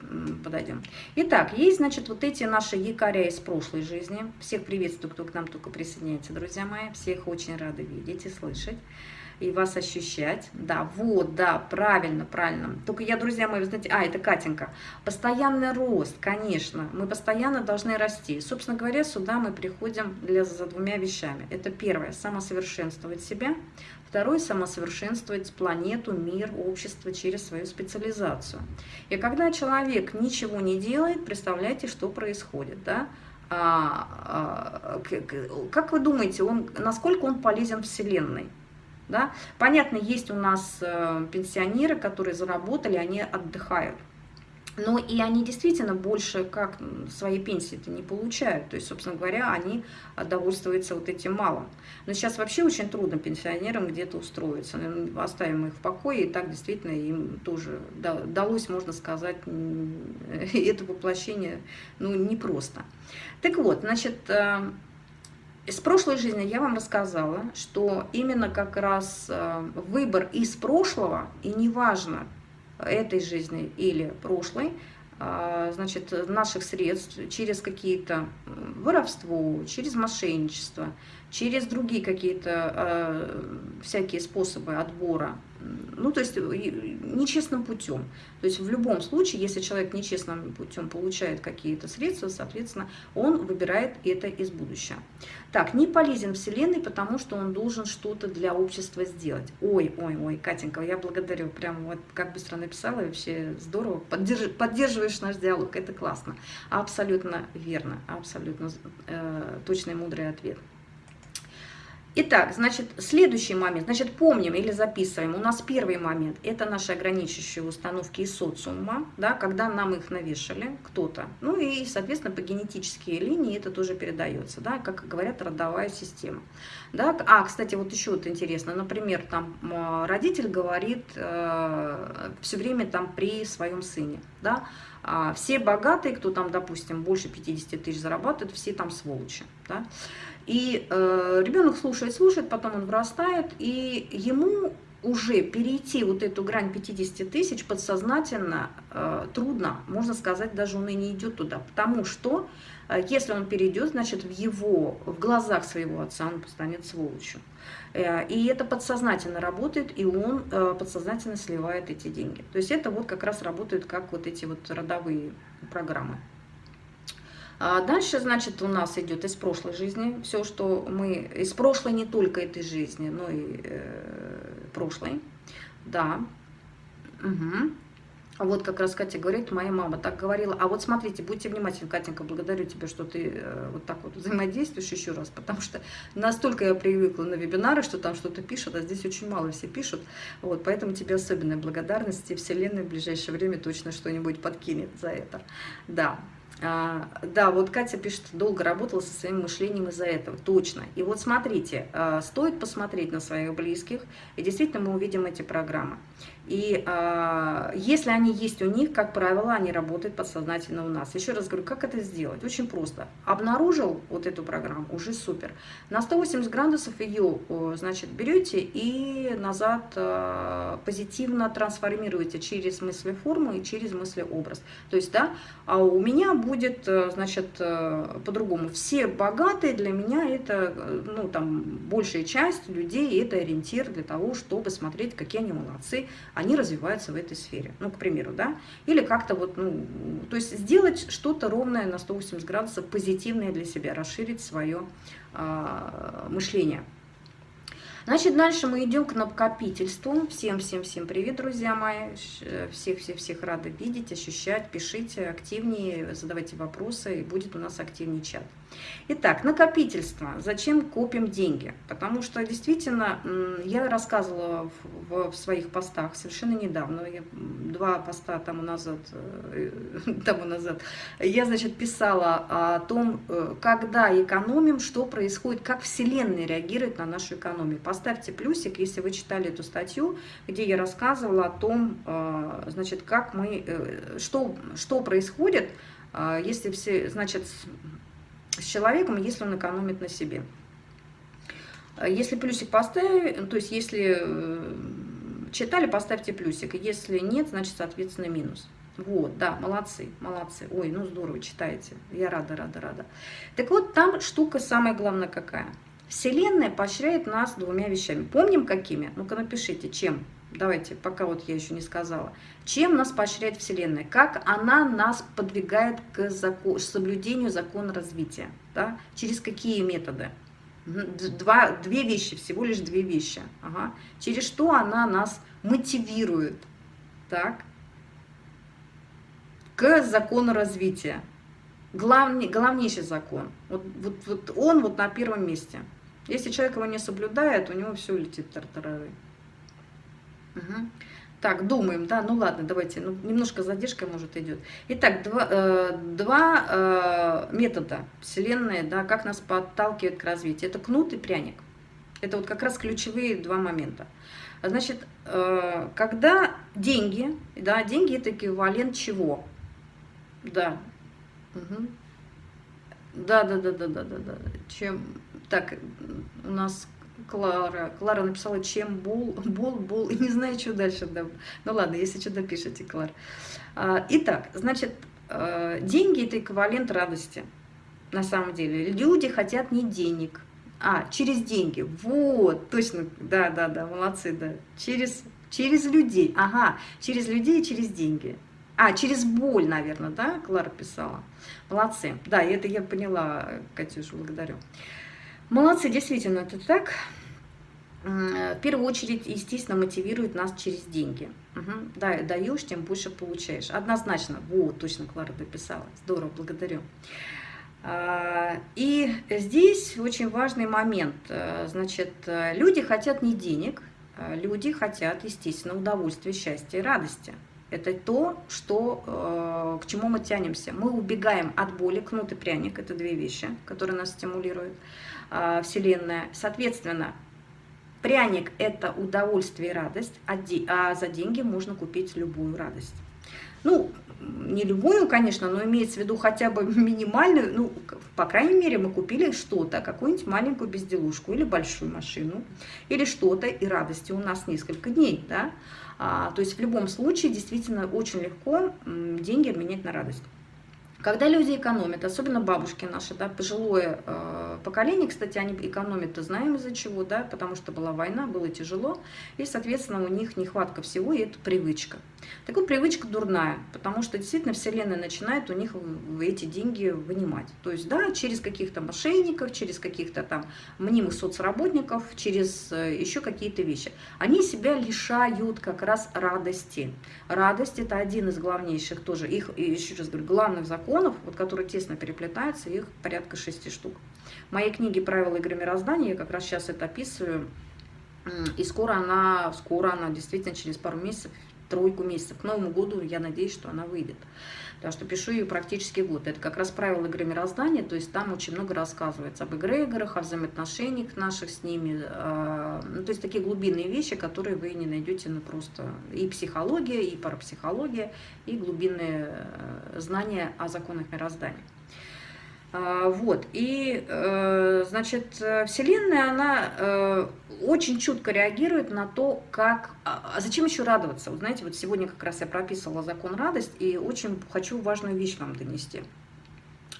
подойдем. Итак, есть, значит, вот эти наши якоря из прошлой жизни. Всех приветствую, кто к нам только присоединяется, друзья мои. Всех очень рада видеть и слышать и вас ощущать. Да, вот, да, правильно, правильно. Только я, друзья мои, вы знаете, а, это Катенька. Постоянный рост, конечно, мы постоянно должны расти. Собственно говоря, сюда мы приходим для, за двумя вещами. Это первое, самосовершенствовать себя. Второе, самосовершенствовать планету, мир, общество через свою специализацию. И когда человек ничего не делает, представляете, что происходит, да? А, а, как вы думаете, он, насколько он полезен Вселенной? Да? Понятно, есть у нас э, пенсионеры, которые заработали, они отдыхают. Но и они действительно больше как своей пенсии-то не получают. То есть, собственно говоря, они довольствуются вот этим малым. Но сейчас вообще очень трудно пенсионерам где-то устроиться. Оставим их в покое, и так действительно им тоже далось, можно сказать, это воплощение ну, непросто. Так вот, значит, э, из прошлой жизни я вам рассказала, что именно как раз э, выбор из прошлого, и неважно, этой жизни или прошлой, э, значит, наших средств через какие-то воровство, через мошенничество, через другие какие-то э, всякие способы отбора, ну, то есть нечестным путем. То есть в любом случае, если человек нечестным путем получает какие-то средства, соответственно, он выбирает это из будущего. Так, не полезен Вселенной, потому что он должен что-то для общества сделать. Ой, ой, ой, Катенька, я благодарю, прям вот как быстро написала, вообще здорово, поддерж, поддерживаешь наш диалог, это классно. Абсолютно верно, абсолютно э, точный мудрый ответ. Итак, значит, следующий момент, значит, помним или записываем. У нас первый момент – это наши ограничивающие установки из социума, да, когда нам их навешали кто-то. Ну и, соответственно, по генетические линии это тоже передается, да, как говорят, родовая система. Да. А, кстати, вот еще вот интересно, например, там родитель говорит э, все время там при своем сыне, да, а все богатые, кто там, допустим, больше 50 тысяч зарабатывает, все там сволочи, да. И э, ребенок слушает, слушает, потом он вырастает, и ему уже перейти вот эту грань 50 тысяч подсознательно э, трудно, можно сказать, даже он и не идет туда, потому что э, если он перейдет, значит в его, в глазах своего отца он станет сволочью. Э, и это подсознательно работает, и он э, подсознательно сливает эти деньги. То есть это вот как раз работает как вот эти вот родовые программы. А дальше, значит, у нас идет из прошлой жизни все, что мы... Из прошлой не только этой жизни, но и э, прошлой. Да. Угу. Вот как раз Катя говорит, моя мама так говорила. А вот смотрите, будьте внимательны, Катенька, благодарю тебя, что ты э, вот так вот взаимодействуешь еще раз, потому что настолько я привыкла на вебинары, что там что-то пишут, а здесь очень мало все пишут. Вот, поэтому тебе особенная благодарность, и Вселенная в ближайшее время точно что-нибудь подкинет за это. Да. А, да, вот Катя пишет, долго работала со своим мышлением из-за этого. Точно. И вот смотрите, а, стоит посмотреть на своих близких, и действительно мы увидим эти программы. И э, если они есть у них, как правило, они работают подсознательно у нас. Еще раз говорю, как это сделать? Очень просто. Обнаружил вот эту программу, уже супер. На 180 градусов ее, значит, берете и назад э, позитивно трансформируете через мыслеформу и через мыслеобраз. То есть, да, а у меня будет, э, значит, э, по-другому. Все богатые для меня это, э, ну, там, большая часть людей, это ориентир для того, чтобы смотреть, какие они молодцы, они развиваются в этой сфере. Ну, к примеру, да? Или как-то вот, ну, то есть сделать что-то ровное на 180 градусов, позитивное для себя, расширить свое э, мышление. Значит, дальше мы идем к накопительству. Всем-всем-всем привет, друзья мои. Всех-всех-всех рады видеть, ощущать. Пишите активнее, задавайте вопросы, и будет у нас активнее чат. Итак, накопительство. Зачем копим деньги? Потому что действительно, я рассказывала в, в своих постах совершенно недавно, я, два поста тому назад, э, тому назад, я, значит, писала о том, э, когда экономим, что происходит, как Вселенная реагирует на нашу экономию. Поставьте плюсик, если вы читали эту статью, где я рассказывала о том, э, значит, как мы, что, что происходит, если все, значит, с человеком, если он экономит на себе. Если плюсик поставить, то есть если э, читали, поставьте плюсик. Если нет, значит, соответственно, минус. Вот, да, молодцы, молодцы. Ой, ну здорово, читаете. Я рада, рада, рада. Так вот, там штука самая главная какая. Вселенная поощряет нас двумя вещами. Помним какими? Ну-ка напишите, чем? Давайте, пока вот я еще не сказала. Чем нас поощряет Вселенная? Как она нас подвигает к закон, соблюдению закона развития? Да? Через какие методы? Два, две вещи, всего лишь две вещи. Ага. Через что она нас мотивирует так, к закону развития? Главный, главнейший закон. Вот, вот, вот он вот на первом месте. Если человек его не соблюдает, у него все летит тартарары. Угу. Так, думаем, да, ну ладно, давайте, ну, немножко задержка, может, идет. Итак, два, э, два э, метода Вселенной, да, как нас подталкивает к развитию. Это кнут и пряник. Это вот как раз ключевые два момента. Значит, э, когда деньги, да, деньги это эквивалент чего? Да. Угу. Да, да, да, да, да, да, да. Чем, так, у нас Клара. Клара написала, чем бол, бол, бол, и не знаю, что дальше. Да. Ну ладно, если что, допишите, Клара. Итак, значит, а, деньги – это эквивалент радости, на самом деле. Люди хотят не денег, а через деньги. Вот, точно, да-да-да, молодцы, да. Через, через людей, ага, через людей и через деньги. А, через боль, наверное, да, Клара писала. Молодцы. Да, это я поняла, Катюша, благодарю. Молодцы, действительно, это так. В первую очередь, естественно, мотивирует нас через деньги. Угу. Да, даешь, тем больше получаешь. Однозначно. Вот, точно Клара дописала. Здорово, благодарю. А, и здесь очень важный момент. Э, значит, люди хотят не денег, а люди хотят, естественно, удовольствия, счастья и радости. Это то, что, э, к чему мы тянемся. Мы убегаем от боли, кнут и пряник, это две вещи, которые нас стимулируют, э, Вселенная. Соответственно, пряник – это удовольствие и радость, а, а за деньги можно купить любую радость. Ну, не любую, конечно, но имеется в виду хотя бы минимальную, ну, по крайней мере, мы купили что-то, какую-нибудь маленькую безделушку или большую машину, или что-то, и радости у нас несколько дней, да, а, то есть в любом случае действительно очень легко деньги обменять на радость. Когда люди экономят, особенно бабушки наши, да, пожилое э, поколение, кстати, они экономят, то знаем из-за чего, да, потому что была война, было тяжело, и, соответственно, у них нехватка всего, и это привычка. Так вот, привычка дурная, потому что действительно Вселенная начинает у них эти деньги вынимать. То есть, да, через каких-то мошенников, через каких-то там мнимых соцработников, через э, еще какие-то вещи. Они себя лишают как раз радости. Радость – это один из главнейших тоже, их, еще раз говорю, главных законов, вот, которые тесно переплетаются, их порядка шести штук. В моей книге «Правила игры мироздания» я как раз сейчас это описываю, и скоро она, скоро она, действительно, через пару месяцев, тройку месяцев, к Новому году, я надеюсь, что она выйдет. Потому что пишу ее практически год. Это как раз правила игры мироздания, то есть там очень много рассказывается об эгрегорах, о взаимоотношениях наших с ними. Э, ну, то есть такие глубинные вещи, которые вы не найдете на просто и психология, и парапсихология, и глубинные э, знания о законах мироздания. А, вот, и, э, значит, Вселенная, она э, очень чутко реагирует на то, как... А, а зачем еще радоваться? Вот знаете, вот сегодня как раз я прописывала закон радость, и очень хочу важную вещь вам донести.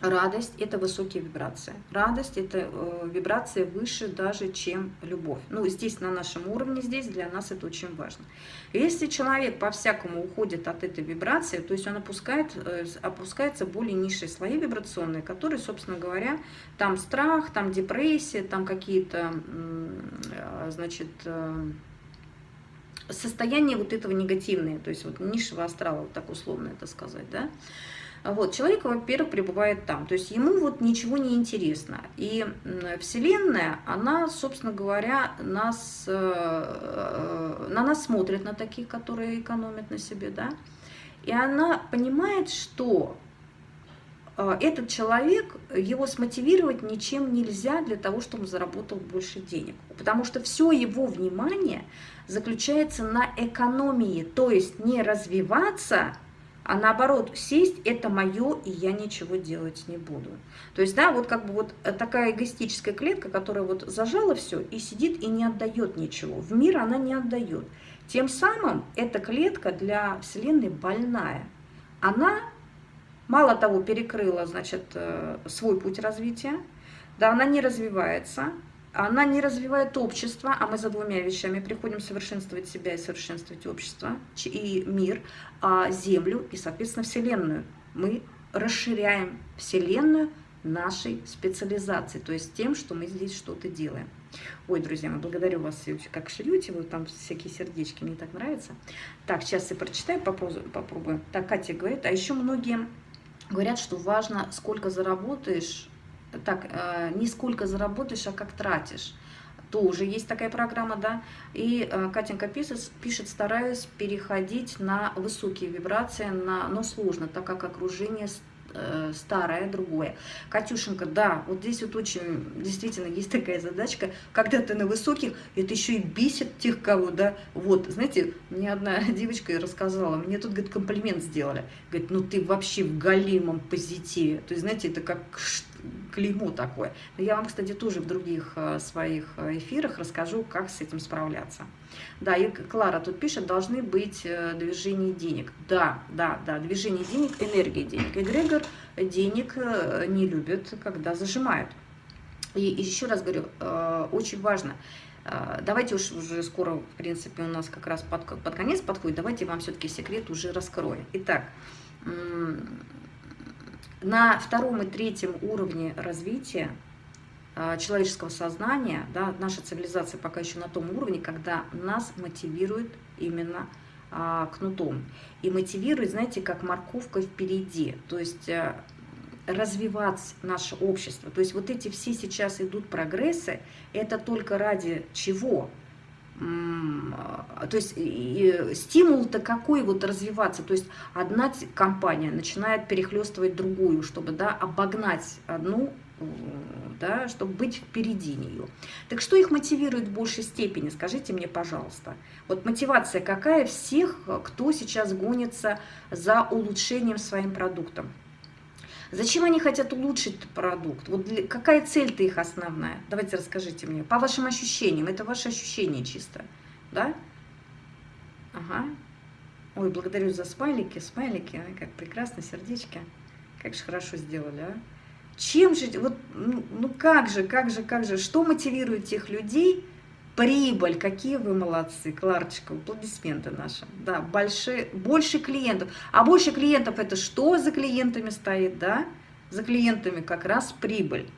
Радость – это высокие вибрации. Радость – это э, вибрация выше даже, чем любовь. Ну, здесь, на нашем уровне, здесь для нас это очень важно. Если человек по-всякому уходит от этой вибрации, то есть он опускает, э, опускается более низшие слои вибрационные, которые, собственно говоря, там страх, там депрессия, там какие-то, э, значит, э, состояния вот этого негативные, то есть вот низшего астрала, вот так условно это сказать, да, вот, человек, во-первых, пребывает там, то есть ему вот ничего не интересно. И Вселенная, она, собственно говоря, нас, э, э, на нас смотрит, на таких, которые экономят на себе, да, и она понимает, что э, этот человек, его смотивировать ничем нельзя для того, чтобы он заработал больше денег. Потому что все его внимание заключается на экономии, то есть не развиваться, а наоборот, сесть – это мое, и я ничего делать не буду. То есть, да, вот как бы вот такая эгоистическая клетка, которая вот зажала все и сидит и не отдает ничего. В мир она не отдает. Тем самым эта клетка для Вселенной больная. Она, мало того, перекрыла, значит, э, свой путь развития, да, она не развивается, она не развивает общество, а мы за двумя вещами приходим совершенствовать себя и совершенствовать общество, и мир, а Землю и, соответственно, Вселенную. Мы расширяем Вселенную нашей специализации, то есть тем, что мы здесь что-то делаем. Ой, друзья мои, благодарю вас, как шьете, вы там всякие сердечки, мне так нравится. Так, сейчас я прочитаю, попробую. Так, Катя говорит, а еще многие говорят, что важно, сколько заработаешь, так, э, не сколько заработаешь, а как тратишь. Тоже есть такая программа, да. И э, Катенька пишет, пишет, стараюсь переходить на высокие вибрации, на, но сложно, так как окружение Э, старое, другое. Катюшенька, да, вот здесь вот очень, действительно, есть такая задачка, когда ты на высоких, это еще и бесит тех, кого, да, вот, знаете, мне одна девочка рассказала, мне тут, говорит, комплимент сделали, говорит, ну ты вообще в галимом позитиве, то есть, знаете, это как клеймо такое. Я вам, кстати, тоже в других э, своих э, эфирах расскажу, как с этим справляться. Да, и Клара тут пишет, должны быть э, движения денег. Да, да, да, движение денег, энергия денег. Эгрегор денег не любит, когда зажимают. И, еще раз говорю, очень важно, давайте уж уже скоро, в принципе, у нас как раз под, под конец подходит, давайте вам все-таки секрет уже раскрою. Итак, на втором и третьем уровне развития человеческого сознания, да, наша цивилизация пока еще на том уровне, когда нас мотивирует именно а, кнутом. И мотивирует, знаете, как морковка впереди. То есть а, развивать наше общество. То есть вот эти все сейчас идут прогрессы, это только ради чего? то есть стимул-то какой вот развиваться, то есть одна компания начинает перехлестывать другую, чтобы да, обогнать одну, да, чтобы быть впереди нее. Так что их мотивирует в большей степени, скажите мне, пожалуйста. Вот мотивация какая всех, кто сейчас гонится за улучшением своим продуктом? Зачем они хотят улучшить продукт? Вот для, какая цель-то их основная? Давайте расскажите мне. По вашим ощущениям, это ваши ощущения чисто, да? Ага. Ой, благодарю за смайлики, смайлики, как прекрасно, сердечки. Как же хорошо сделали, а? Чем же, вот, ну, ну как же, как же, как же, что мотивирует тех людей, Прибыль, какие вы молодцы, Кларочка, аплодисменты наши. Да, больше, больше клиентов. А больше клиентов это что за клиентами стоит, да? За клиентами как раз прибыль.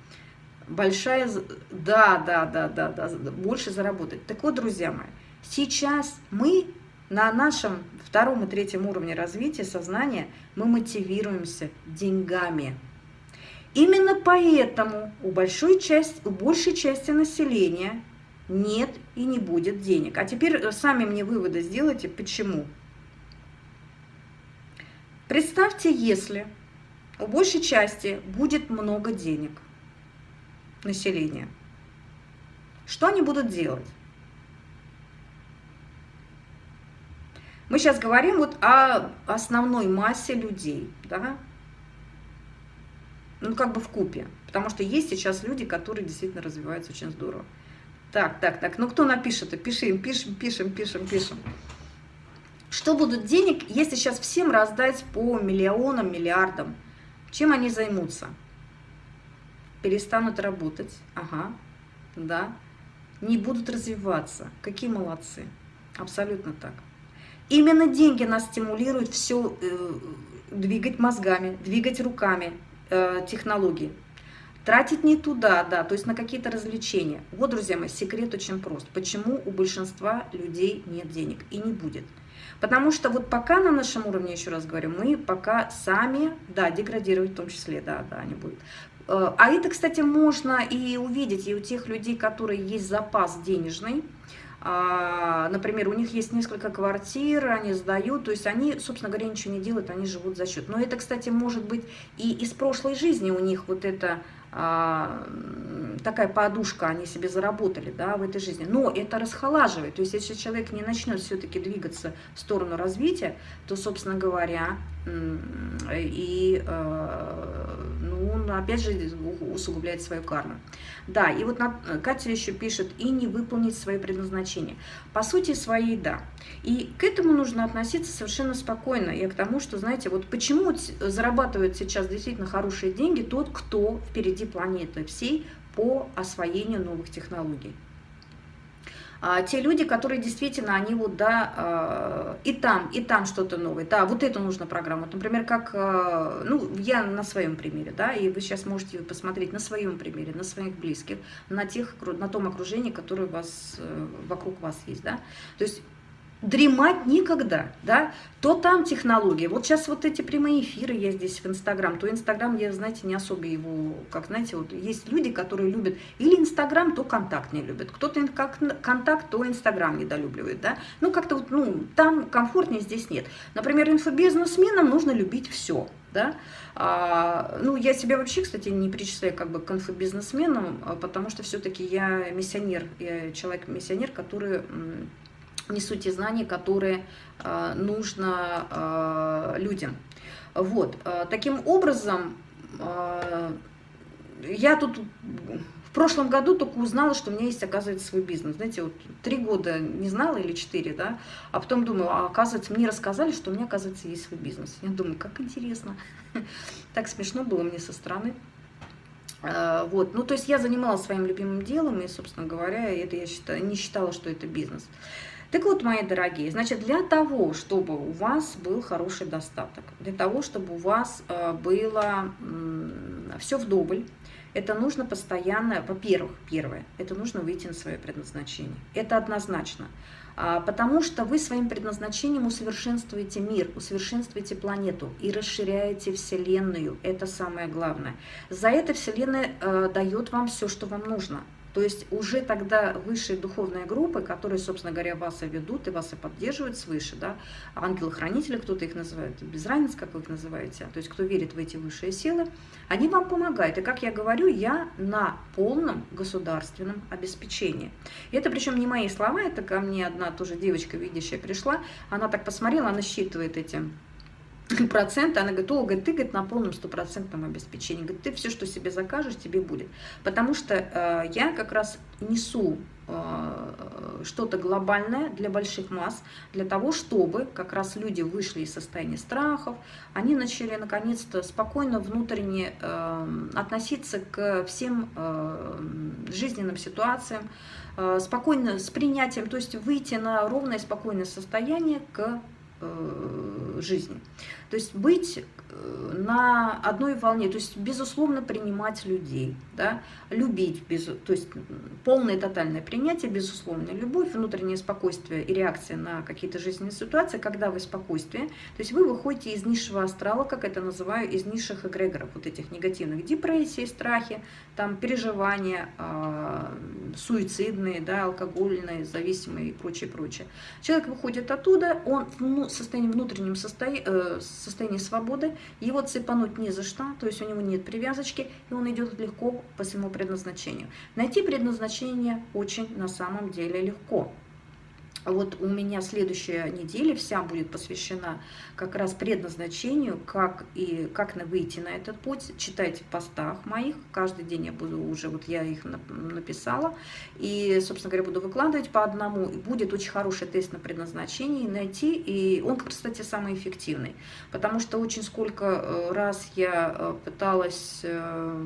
Большая, да, да, да, да, да, больше заработать. Так вот, друзья мои, сейчас мы на нашем втором и третьем уровне развития сознания мы мотивируемся деньгами. Именно поэтому у большой части, у большей части населения нет и не будет денег. А теперь э, сами мне выводы сделайте, почему. Представьте, если у большей части будет много денег населения, что они будут делать? Мы сейчас говорим вот о основной массе людей, да, ну как бы в купе, потому что есть сейчас люди, которые действительно развиваются очень здорово. Так, так, так. Ну, кто напишет? Пишем, пишем, пишем, пишем, пишем. Что будут денег, если сейчас всем раздать по миллионам, миллиардам? Чем они займутся? перестанут работать, ага, да, не будут развиваться. Какие молодцы. Абсолютно так. Именно деньги нас стимулируют все э, двигать мозгами, двигать руками, э, технологии. Тратить не туда, да, то есть на какие-то развлечения. Вот, друзья мои, секрет очень прост. Почему у большинства людей нет денег и не будет? Потому что вот пока на нашем уровне, еще раз говорю, мы пока сами, да, деградировать в том числе, да, да, они будут. Э, а это, кстати, можно и увидеть и у тех людей, которые есть запас денежный, например, у них есть несколько квартир, они сдают, то есть они, собственно говоря, ничего не делают, они живут за счет. Но это, кстати, может быть и из прошлой жизни у них вот это а, такая подушка они себе заработали да, в этой жизни. Но это расхолаживает. То есть если человек не начнет все-таки двигаться в сторону развития, то, собственно говоря, и, э, ну, опять же, усугубляет свою карму. Да, и вот Катя еще пишет, и не выполнить свое предназначение. По сути своей, да. И к этому нужно относиться совершенно спокойно. Я к тому, что, знаете, вот почему зарабатывает сейчас действительно хорошие деньги тот, кто впереди планеты всей по освоению новых технологий. А, те люди, которые действительно, они вот, да, а, и там, и там что-то новое, да, вот эту нужно программу, например, как, а, ну, я на своем примере, да, и вы сейчас можете посмотреть на своем примере, на своих близких, на тех, на том окружении, которое у вас, э, вокруг вас есть, да, то есть дремать никогда, да, то там технологии. Вот сейчас вот эти прямые эфиры я здесь в Инстаграм, то Инстаграм, я, знаете, не особо его, как, знаете, вот есть люди, которые любят или Инстаграм, то Контакт не любят, кто-то как Контакт, то Инстаграм недолюбливает, да, ну, как-то вот, ну, там комфортнее, здесь нет. Например, инфобизнесменам нужно любить все, да, а, ну, я себя вообще, кстати, не причисляю как бы к инфобизнесменам, а потому что все-таки я миссионер, я человек-миссионер, который несу те знания, которые э, нужно э, людям. Вот, э, таким образом, я тут в прошлом году только узнала, что у меня есть, оказывается, свой бизнес. Знаете, вот три года не знала или четыре, да, а потом думаю, а оказывается, мне рассказали, что у меня, оказывается, есть свой бизнес. Я думаю, как интересно. Так смешно было мне со стороны. Вот, ну, то есть я занималась своим любимым делом, и, собственно говоря, это я считаю, не считала, что это бизнес. Так вот, мои дорогие, значит, для того, чтобы у вас был хороший достаток, для того, чтобы у вас э, было все вдоволь, это нужно постоянно, во-первых, первое, это нужно выйти на свое предназначение. Это однозначно. А, потому что вы своим предназначением усовершенствуете мир, усовершенствуете планету и расширяете Вселенную. Это самое главное. За это Вселенная э, дает вам все, что вам нужно. То есть уже тогда высшие духовные группы, которые, собственно говоря, вас и ведут, и вас и поддерживают свыше, да, ангелы-хранители, кто-то их называет, без разницы, как вы их называете, то есть кто верит в эти высшие силы, они вам помогают. И, как я говорю, я на полном государственном обеспечении. И это причем не мои слова, это ко мне одна тоже девочка видящая пришла, она так посмотрела, она считывает эти проценты, она говорит, о, говорит, ты говорит, на полном стопроцентном обеспечении. Говорит, ты все, что себе закажешь, тебе будет. Потому что э, я как раз несу э, что-то глобальное для больших масс, для того, чтобы как раз люди вышли из состояния страхов, они начали наконец-то спокойно внутренне э, относиться к всем э, жизненным ситуациям, э, спокойно с принятием, то есть выйти на ровное спокойное состояние к жизни. То есть быть э, на одной волне, то есть безусловно принимать людей, да, любить, без, то есть полное тотальное принятие, безусловная любовь, внутреннее спокойствие и реакция на какие-то жизненные ситуации, когда вы спокойствие, то есть вы выходите из низшего астрала, как это называю, из низших эгрегоров, вот этих негативных депрессий, страхи, там переживания, э, суицидные, да, алкогольные, зависимые и прочее, прочее. Человек выходит оттуда, он ну, состоянии внутреннем состоянии, э, состоянии свободы, его цепануть не за что, то есть у него нет привязочки, и он идет легко по своему предназначению. Найти предназначение очень на самом деле легко. Вот у меня следующая неделя вся будет посвящена как раз предназначению, как и как выйти на этот путь. Читайте в постах моих, каждый день я буду уже, вот я их написала, и, собственно говоря, буду выкладывать по одному. И будет очень хороший тест на предназначение, найти, и он, кстати, самый эффективный, потому что очень сколько э, раз я э, пыталась э,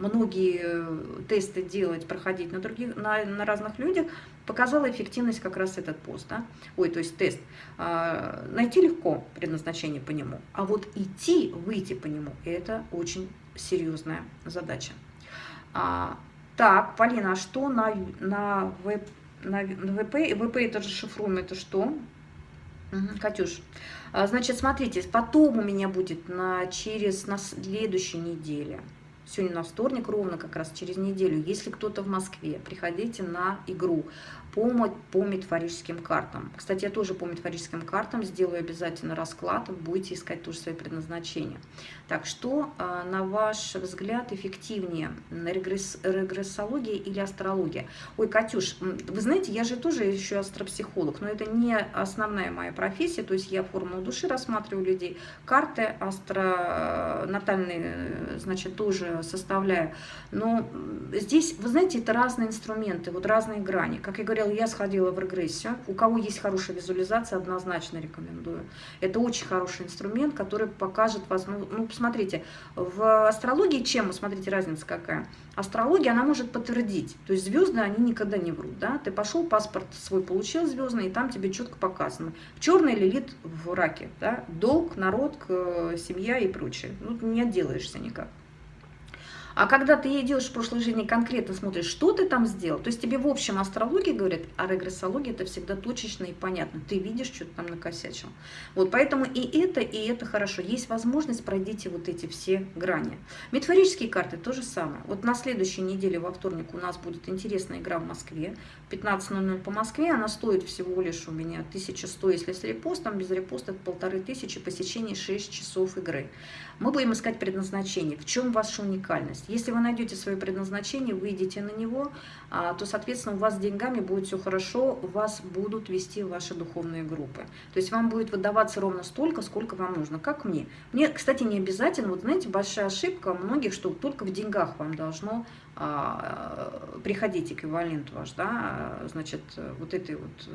многие тесты делать, проходить на, других, на, на разных людях, показала эффективность как раз этот пост, да? ой, то есть тест. А, найти легко предназначение по нему, а вот идти, выйти по нему, это очень серьезная задача. А, так, Полина, а что на, на, веб, на, на ВП? ВП это же шифруем, это что? Угу, Катюш, а, значит, смотрите, потом у меня будет на, через на следующей неделе, сегодня на вторник ровно как раз через неделю, если кто-то в Москве, приходите на игру по, по метафорическим картам. Кстати, я тоже по метафорическим картам сделаю обязательно расклад, будете искать тоже свои предназначения. Так, что, а, на ваш взгляд, эффективнее, регресс, регрессология или астрология? Ой, Катюш, вы знаете, я же тоже еще астропсихолог, но это не основная моя профессия, то есть я формулу души рассматриваю людей, карты астронатальные, значит, тоже составляю. Но здесь, вы знаете, это разные инструменты, вот разные грани. Как я говорю, говорила, я сходила в регрессию. У кого есть хорошая визуализация, однозначно рекомендую. Это очень хороший инструмент, который покажет вас... Ну, ну посмотрите, в астрологии чем? Смотрите, разница какая. Астрология, она может подтвердить. То есть звезды, они никогда не врут. Да? Ты пошел, паспорт свой получил звездный, и там тебе четко показано. Черный лилит в раке. Да? Долг, народ, семья и прочее. Ну, не отделаешься никак. А когда ты идешь в прошлой жизни конкретно смотришь, что ты там сделал, то есть тебе в общем астрология говорит, а регрессология это всегда точечно и понятно. Ты видишь, что ты там накосячил. Вот поэтому и это, и это хорошо. Есть возможность пройдите вот эти все грани. Метафорические карты то же самое. Вот на следующей неделе, во вторник, у нас будет интересная игра в Москве. 15.00 по Москве. Она стоит всего лишь у меня 1100, если с репостом. Без репоста это полторы тысячи посещений 6 часов игры. Мы будем искать предназначение. В чем ваша уникальность? Если вы найдете свое предназначение, выйдете на него, а, то, соответственно, у вас с деньгами будет все хорошо, вас будут вести ваши духовные группы. То есть вам будет выдаваться ровно столько, сколько вам нужно, как мне. Мне, кстати, не обязательно, вот знаете, большая ошибка многих, что только в деньгах вам должно приходить эквивалент ваш, да, значит, вот этой вот...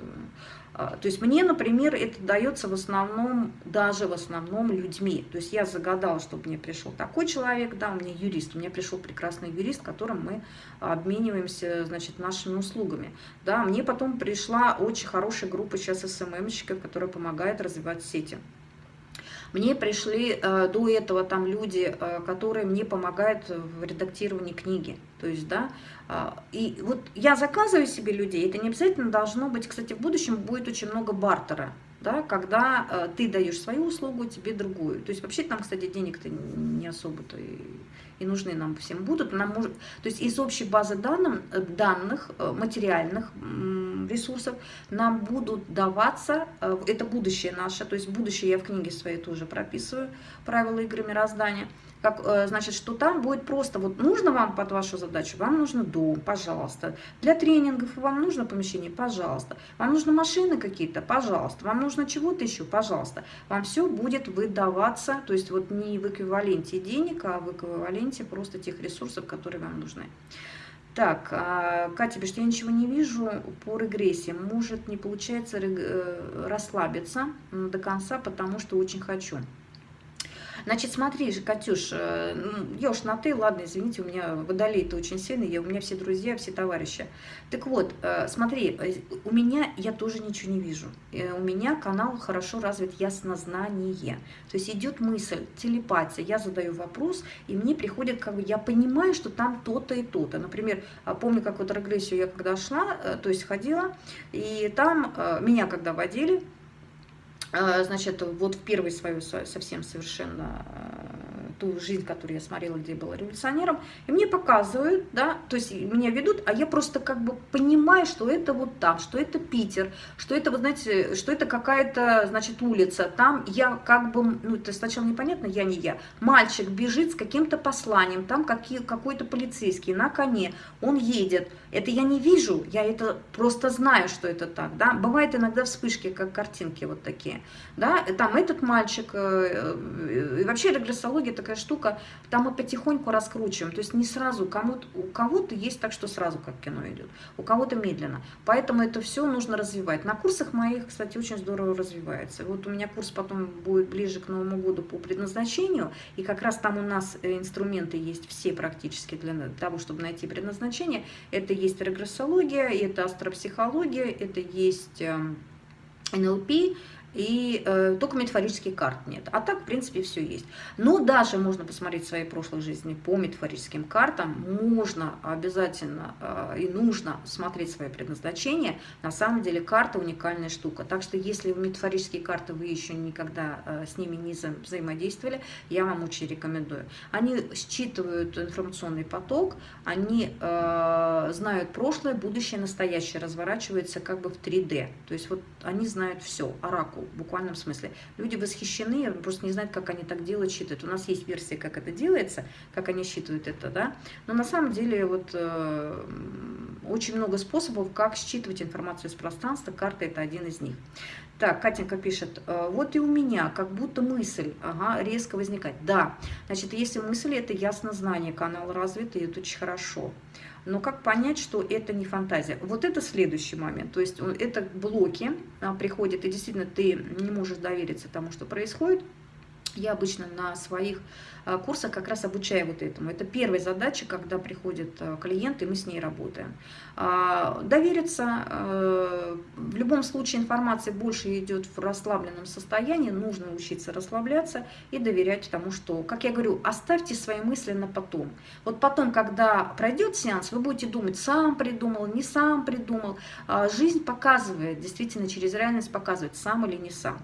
А, то есть мне, например, это дается в основном, даже в основном людьми. То есть я загадала, чтобы мне пришел такой человек, да, у меня юрист, у меня пришел прекрасный юрист, которым мы обмениваемся, значит, нашими услугами. Да, мне потом пришла очень хорошая группа сейчас СММщиков, которая помогает развивать сети. Мне пришли э, до этого там люди, э, которые мне помогают в редактировании книги. То есть, да, э, и вот я заказываю себе людей, это не обязательно должно быть, кстати, в будущем будет очень много бартера, да, когда э, ты даешь свою услугу, тебе другую. То есть вообще там, кстати, денег-то не особо-то и, нужны нам всем будут. Нам может, то есть из общей базы данных, э, данных э, материальных ресурсов нам будут даваться, э, это будущее наше, то есть будущее я в книге своей тоже прописываю, правила игры мироздания, как, э, значит, что там будет просто, вот нужно вам под вашу задачу, вам нужно дом, пожалуйста. Для тренингов вам нужно помещение, пожалуйста. Вам нужны машины какие-то, пожалуйста. Вам нужно чего-то еще, пожалуйста. Вам все будет выдаваться, то есть вот не в эквиваленте денег, а в эквиваленте просто тех ресурсов, которые вам нужны. Так, а, Катя пишет, я ничего не вижу по регрессии. Может, не получается э, расслабиться до конца, потому что очень хочу. Значит, смотри же, Катюш, э, я уж на ты, ладно, извините, у меня водолей это очень сильный, я, у меня все друзья, все товарищи. Так вот, э, смотри, э, у меня я тоже ничего не вижу. У меня канал хорошо развит яснознание. То есть идет мысль, телепатия, я задаю вопрос, и мне приходит, как бы, я понимаю, что там то-то и то-то. Например, помню, как вот регрессию я когда шла, то есть ходила, и там меня когда водили, а, значит, вот в первый свою совсем совершенно ту жизнь, которую я смотрела, где я была революционером, и мне показывают, да, то есть меня ведут, а я просто как бы понимаю, что это вот там, что это Питер, что это, вы знаете, что это какая-то, значит, улица, там я как бы, ну, это сначала непонятно, я не я, мальчик бежит с каким-то посланием, там какой-то полицейский на коне, он едет, это я не вижу, я это просто знаю, что это так, да, бывает иногда вспышки, как картинки вот такие, да, там этот мальчик, э, э, и вообще регрессология такая штука, там мы потихоньку раскручиваем, то есть не сразу, кому-то, у кого-то есть так, что сразу как кино идет, у кого-то медленно, поэтому это все нужно развивать. На курсах моих, кстати, очень здорово развивается. Вот у меня курс потом будет ближе к Новому году по предназначению, и как раз там у нас э, инструменты есть все практически для того, чтобы найти предназначение. Это есть регрессология, это астропсихология, это есть НЛП, эм, и э, только метафорических карт нет. А так, в принципе, все есть. Но даже можно посмотреть свои прошлые жизни по метафорическим картам, можно обязательно э, и нужно смотреть свое предназначение. На самом деле карта уникальная штука. Так что если в метафорические карты вы еще никогда э, с ними не вза взаимодействовали, я вам очень рекомендую. Они считывают информационный поток, они э, знают прошлое, будущее, настоящее, разворачивается как бы в 3D. То есть вот они знают все, оракул буквальном смысле. Люди восхищены, просто не знают, как они так делают, считают. У нас есть версия, как это делается, как они считывают это, да. Но на самом деле вот э, очень много способов, как считывать информацию из пространства. Карта – это один из них. Так, Катенька пишет, «Э, вот и у меня как будто мысль ага, резко возникает. Да, значит, если мысль – это ясно знание, канал развитый, это очень хорошо. Но как понять, что это не фантазия? Вот это следующий момент. То есть это блоки а, приходят, и действительно ты не можешь довериться тому, что происходит. Я обычно на своих а, курсах как раз обучаю вот этому. Это первая задача, когда приходит а, клиент, и мы с ней работаем. А, довериться, в любом случае информация больше идет в расслабленном состоянии, нужно учиться расслабляться и доверять тому, что, как я говорю, оставьте свои мысли на потом. Вот потом, когда пройдет сеанс, вы будете думать, сам придумал, не сам придумал. Жизнь показывает, действительно через реальность показывает, сам или не сам.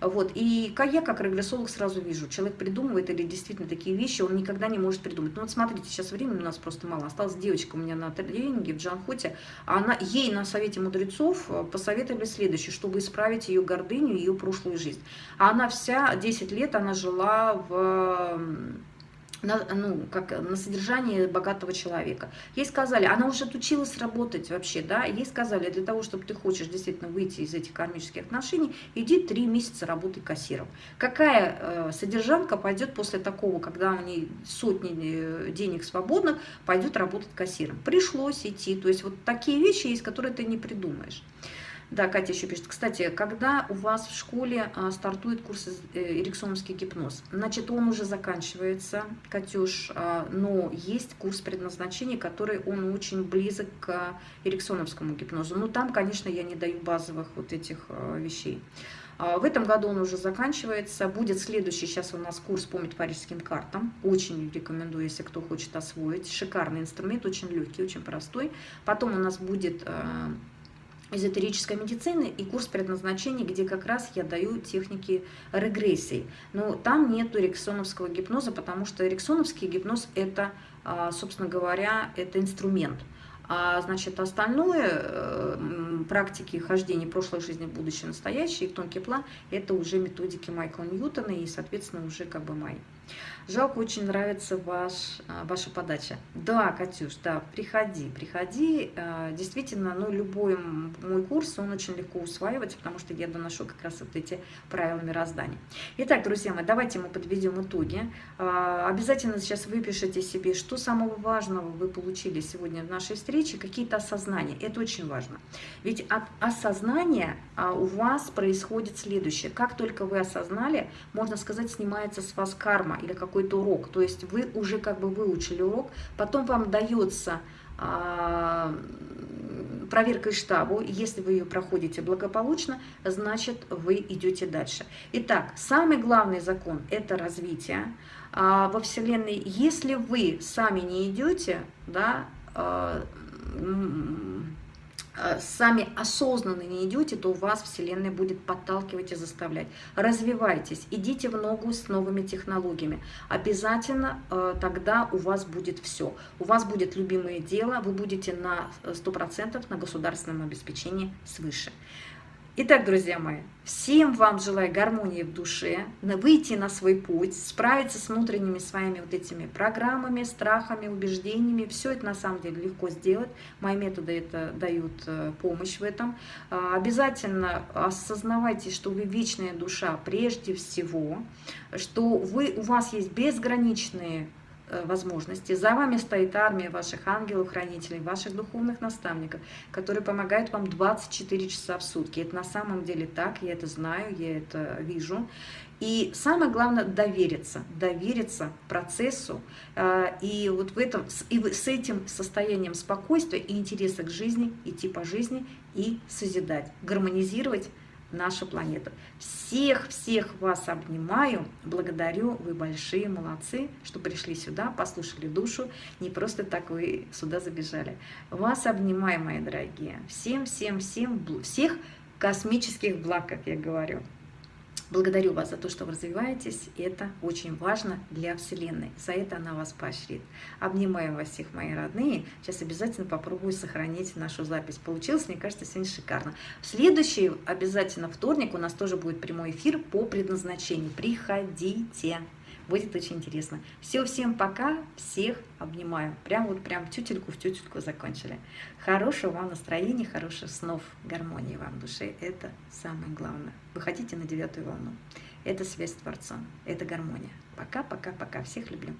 Вот. И я как регрессолог сразу вижу, человек придумывает или действительно такие вещи, он никогда не может придумать. Ну вот смотрите, сейчас времени у нас просто мало. Осталась девочка у меня на тренинге в Джанхоте, она, ей на совете мудрецов э, посоветовали следующее, чтобы исправить ее гордыню, ее прошлую жизнь. А она вся 10 лет, она жила в на, ну, как на содержание богатого человека. Ей сказали, она уже отучилась работать вообще, да, ей сказали, для того, чтобы ты хочешь действительно выйти из этих кармических отношений, иди три месяца работай кассиром. Какая э, содержанка пойдет после такого, когда у нее сотни э, денег свободных, пойдет работать кассиром? Пришлось идти, то есть вот такие вещи есть, которые ты не придумаешь. Да, Катя еще пишет. Кстати, когда у вас в школе а, стартует курс э, эриксоновский гипноз? Значит, он уже заканчивается, Катюш, а, но есть курс предназначения, который он очень близок к эриксоновскому гипнозу. Но там, конечно, я не даю базовых вот этих а, вещей. В этом году он уже заканчивается. Будет следующий сейчас у нас курс по метафорическим картам. Очень рекомендую, если кто хочет освоить. Шикарный инструмент, очень легкий, очень простой. Потом у нас будет эзотерической медицины и курс предназначения, где как раз я даю техники регрессии. Но там нет эриксоновского гипноза, потому что эриксоновский гипноз это, а, собственно говоря, это инструмент. А значит, остальное, э, практики хождения прошлой жизни, будущее, настоящее, и тонкий план, это уже методики Майкла Ньютона и, соответственно, уже как бы мои. Жалко, очень нравится ваш, а, ваша подача. Да, Катюш, да, приходи, приходи. А, действительно, ну, любой мой курс, он очень легко усваивается, потому что я доношу как раз вот эти правила мироздания. Итак, друзья мои, давайте мы подведем итоги. А, обязательно сейчас выпишите себе, что самого важного вы получили сегодня в нашей встрече, какие-то осознания. Это очень важно. Ведь от осознания у вас происходит следующее. Как только вы осознали, можно сказать, снимается с вас карма или какой какой-то урок. То есть вы уже как бы выучили урок, потом вам дается а, проверка штабу, если вы ее проходите благополучно, значит вы идете дальше. Итак, самый главный закон – это развитие а, во Вселенной. Если вы сами не идете, да, а, сами осознанно не идете, то вас Вселенная будет подталкивать и заставлять. Развивайтесь, идите в ногу с новыми технологиями. Обязательно э, тогда у вас будет все. У вас будет любимое дело, вы будете на 100% на государственном обеспечении свыше. Итак, друзья мои, всем вам желаю гармонии в душе, выйти на свой путь, справиться с внутренними своими вот этими программами, страхами, убеждениями. Все это на самом деле легко сделать. Мои методы это дают э, помощь в этом. А, обязательно осознавайте, что вы вечная душа прежде всего, что вы, у вас есть безграничные возможности. За вами стоит армия ваших ангелов-хранителей, ваших духовных наставников, которые помогают вам 24 часа в сутки. Это на самом деле так, я это знаю, я это вижу. И самое главное довериться, довериться процессу. Э, и вот в этом, и с этим состоянием спокойствия и интереса к жизни идти по жизни и созидать, гармонизировать нашу планету. Всех-всех вас обнимаю, благодарю, вы большие молодцы, что пришли сюда, послушали душу, не просто так вы сюда забежали. Вас обнимаю, мои дорогие, всем-всем-всем, всех космических благ, как я говорю. Благодарю вас за то, что вы развиваетесь, это очень важно для Вселенной. За это она вас поощрит. Обнимаю вас всех, мои родные. Сейчас обязательно попробую сохранить нашу запись. Получилось, мне кажется, сегодня шикарно. В следующий обязательно вторник у нас тоже будет прямой эфир по предназначению. Приходите. Будет очень интересно. Все, всем пока, всех обнимаю. Прям вот прям тютельку в тютельку закончили. Хорошего вам настроения, хороших снов, гармонии вам в душе. Это самое главное. Выходите на девятую волну. Это связь с Творцом, это гармония. Пока, пока, пока. Всех люблю.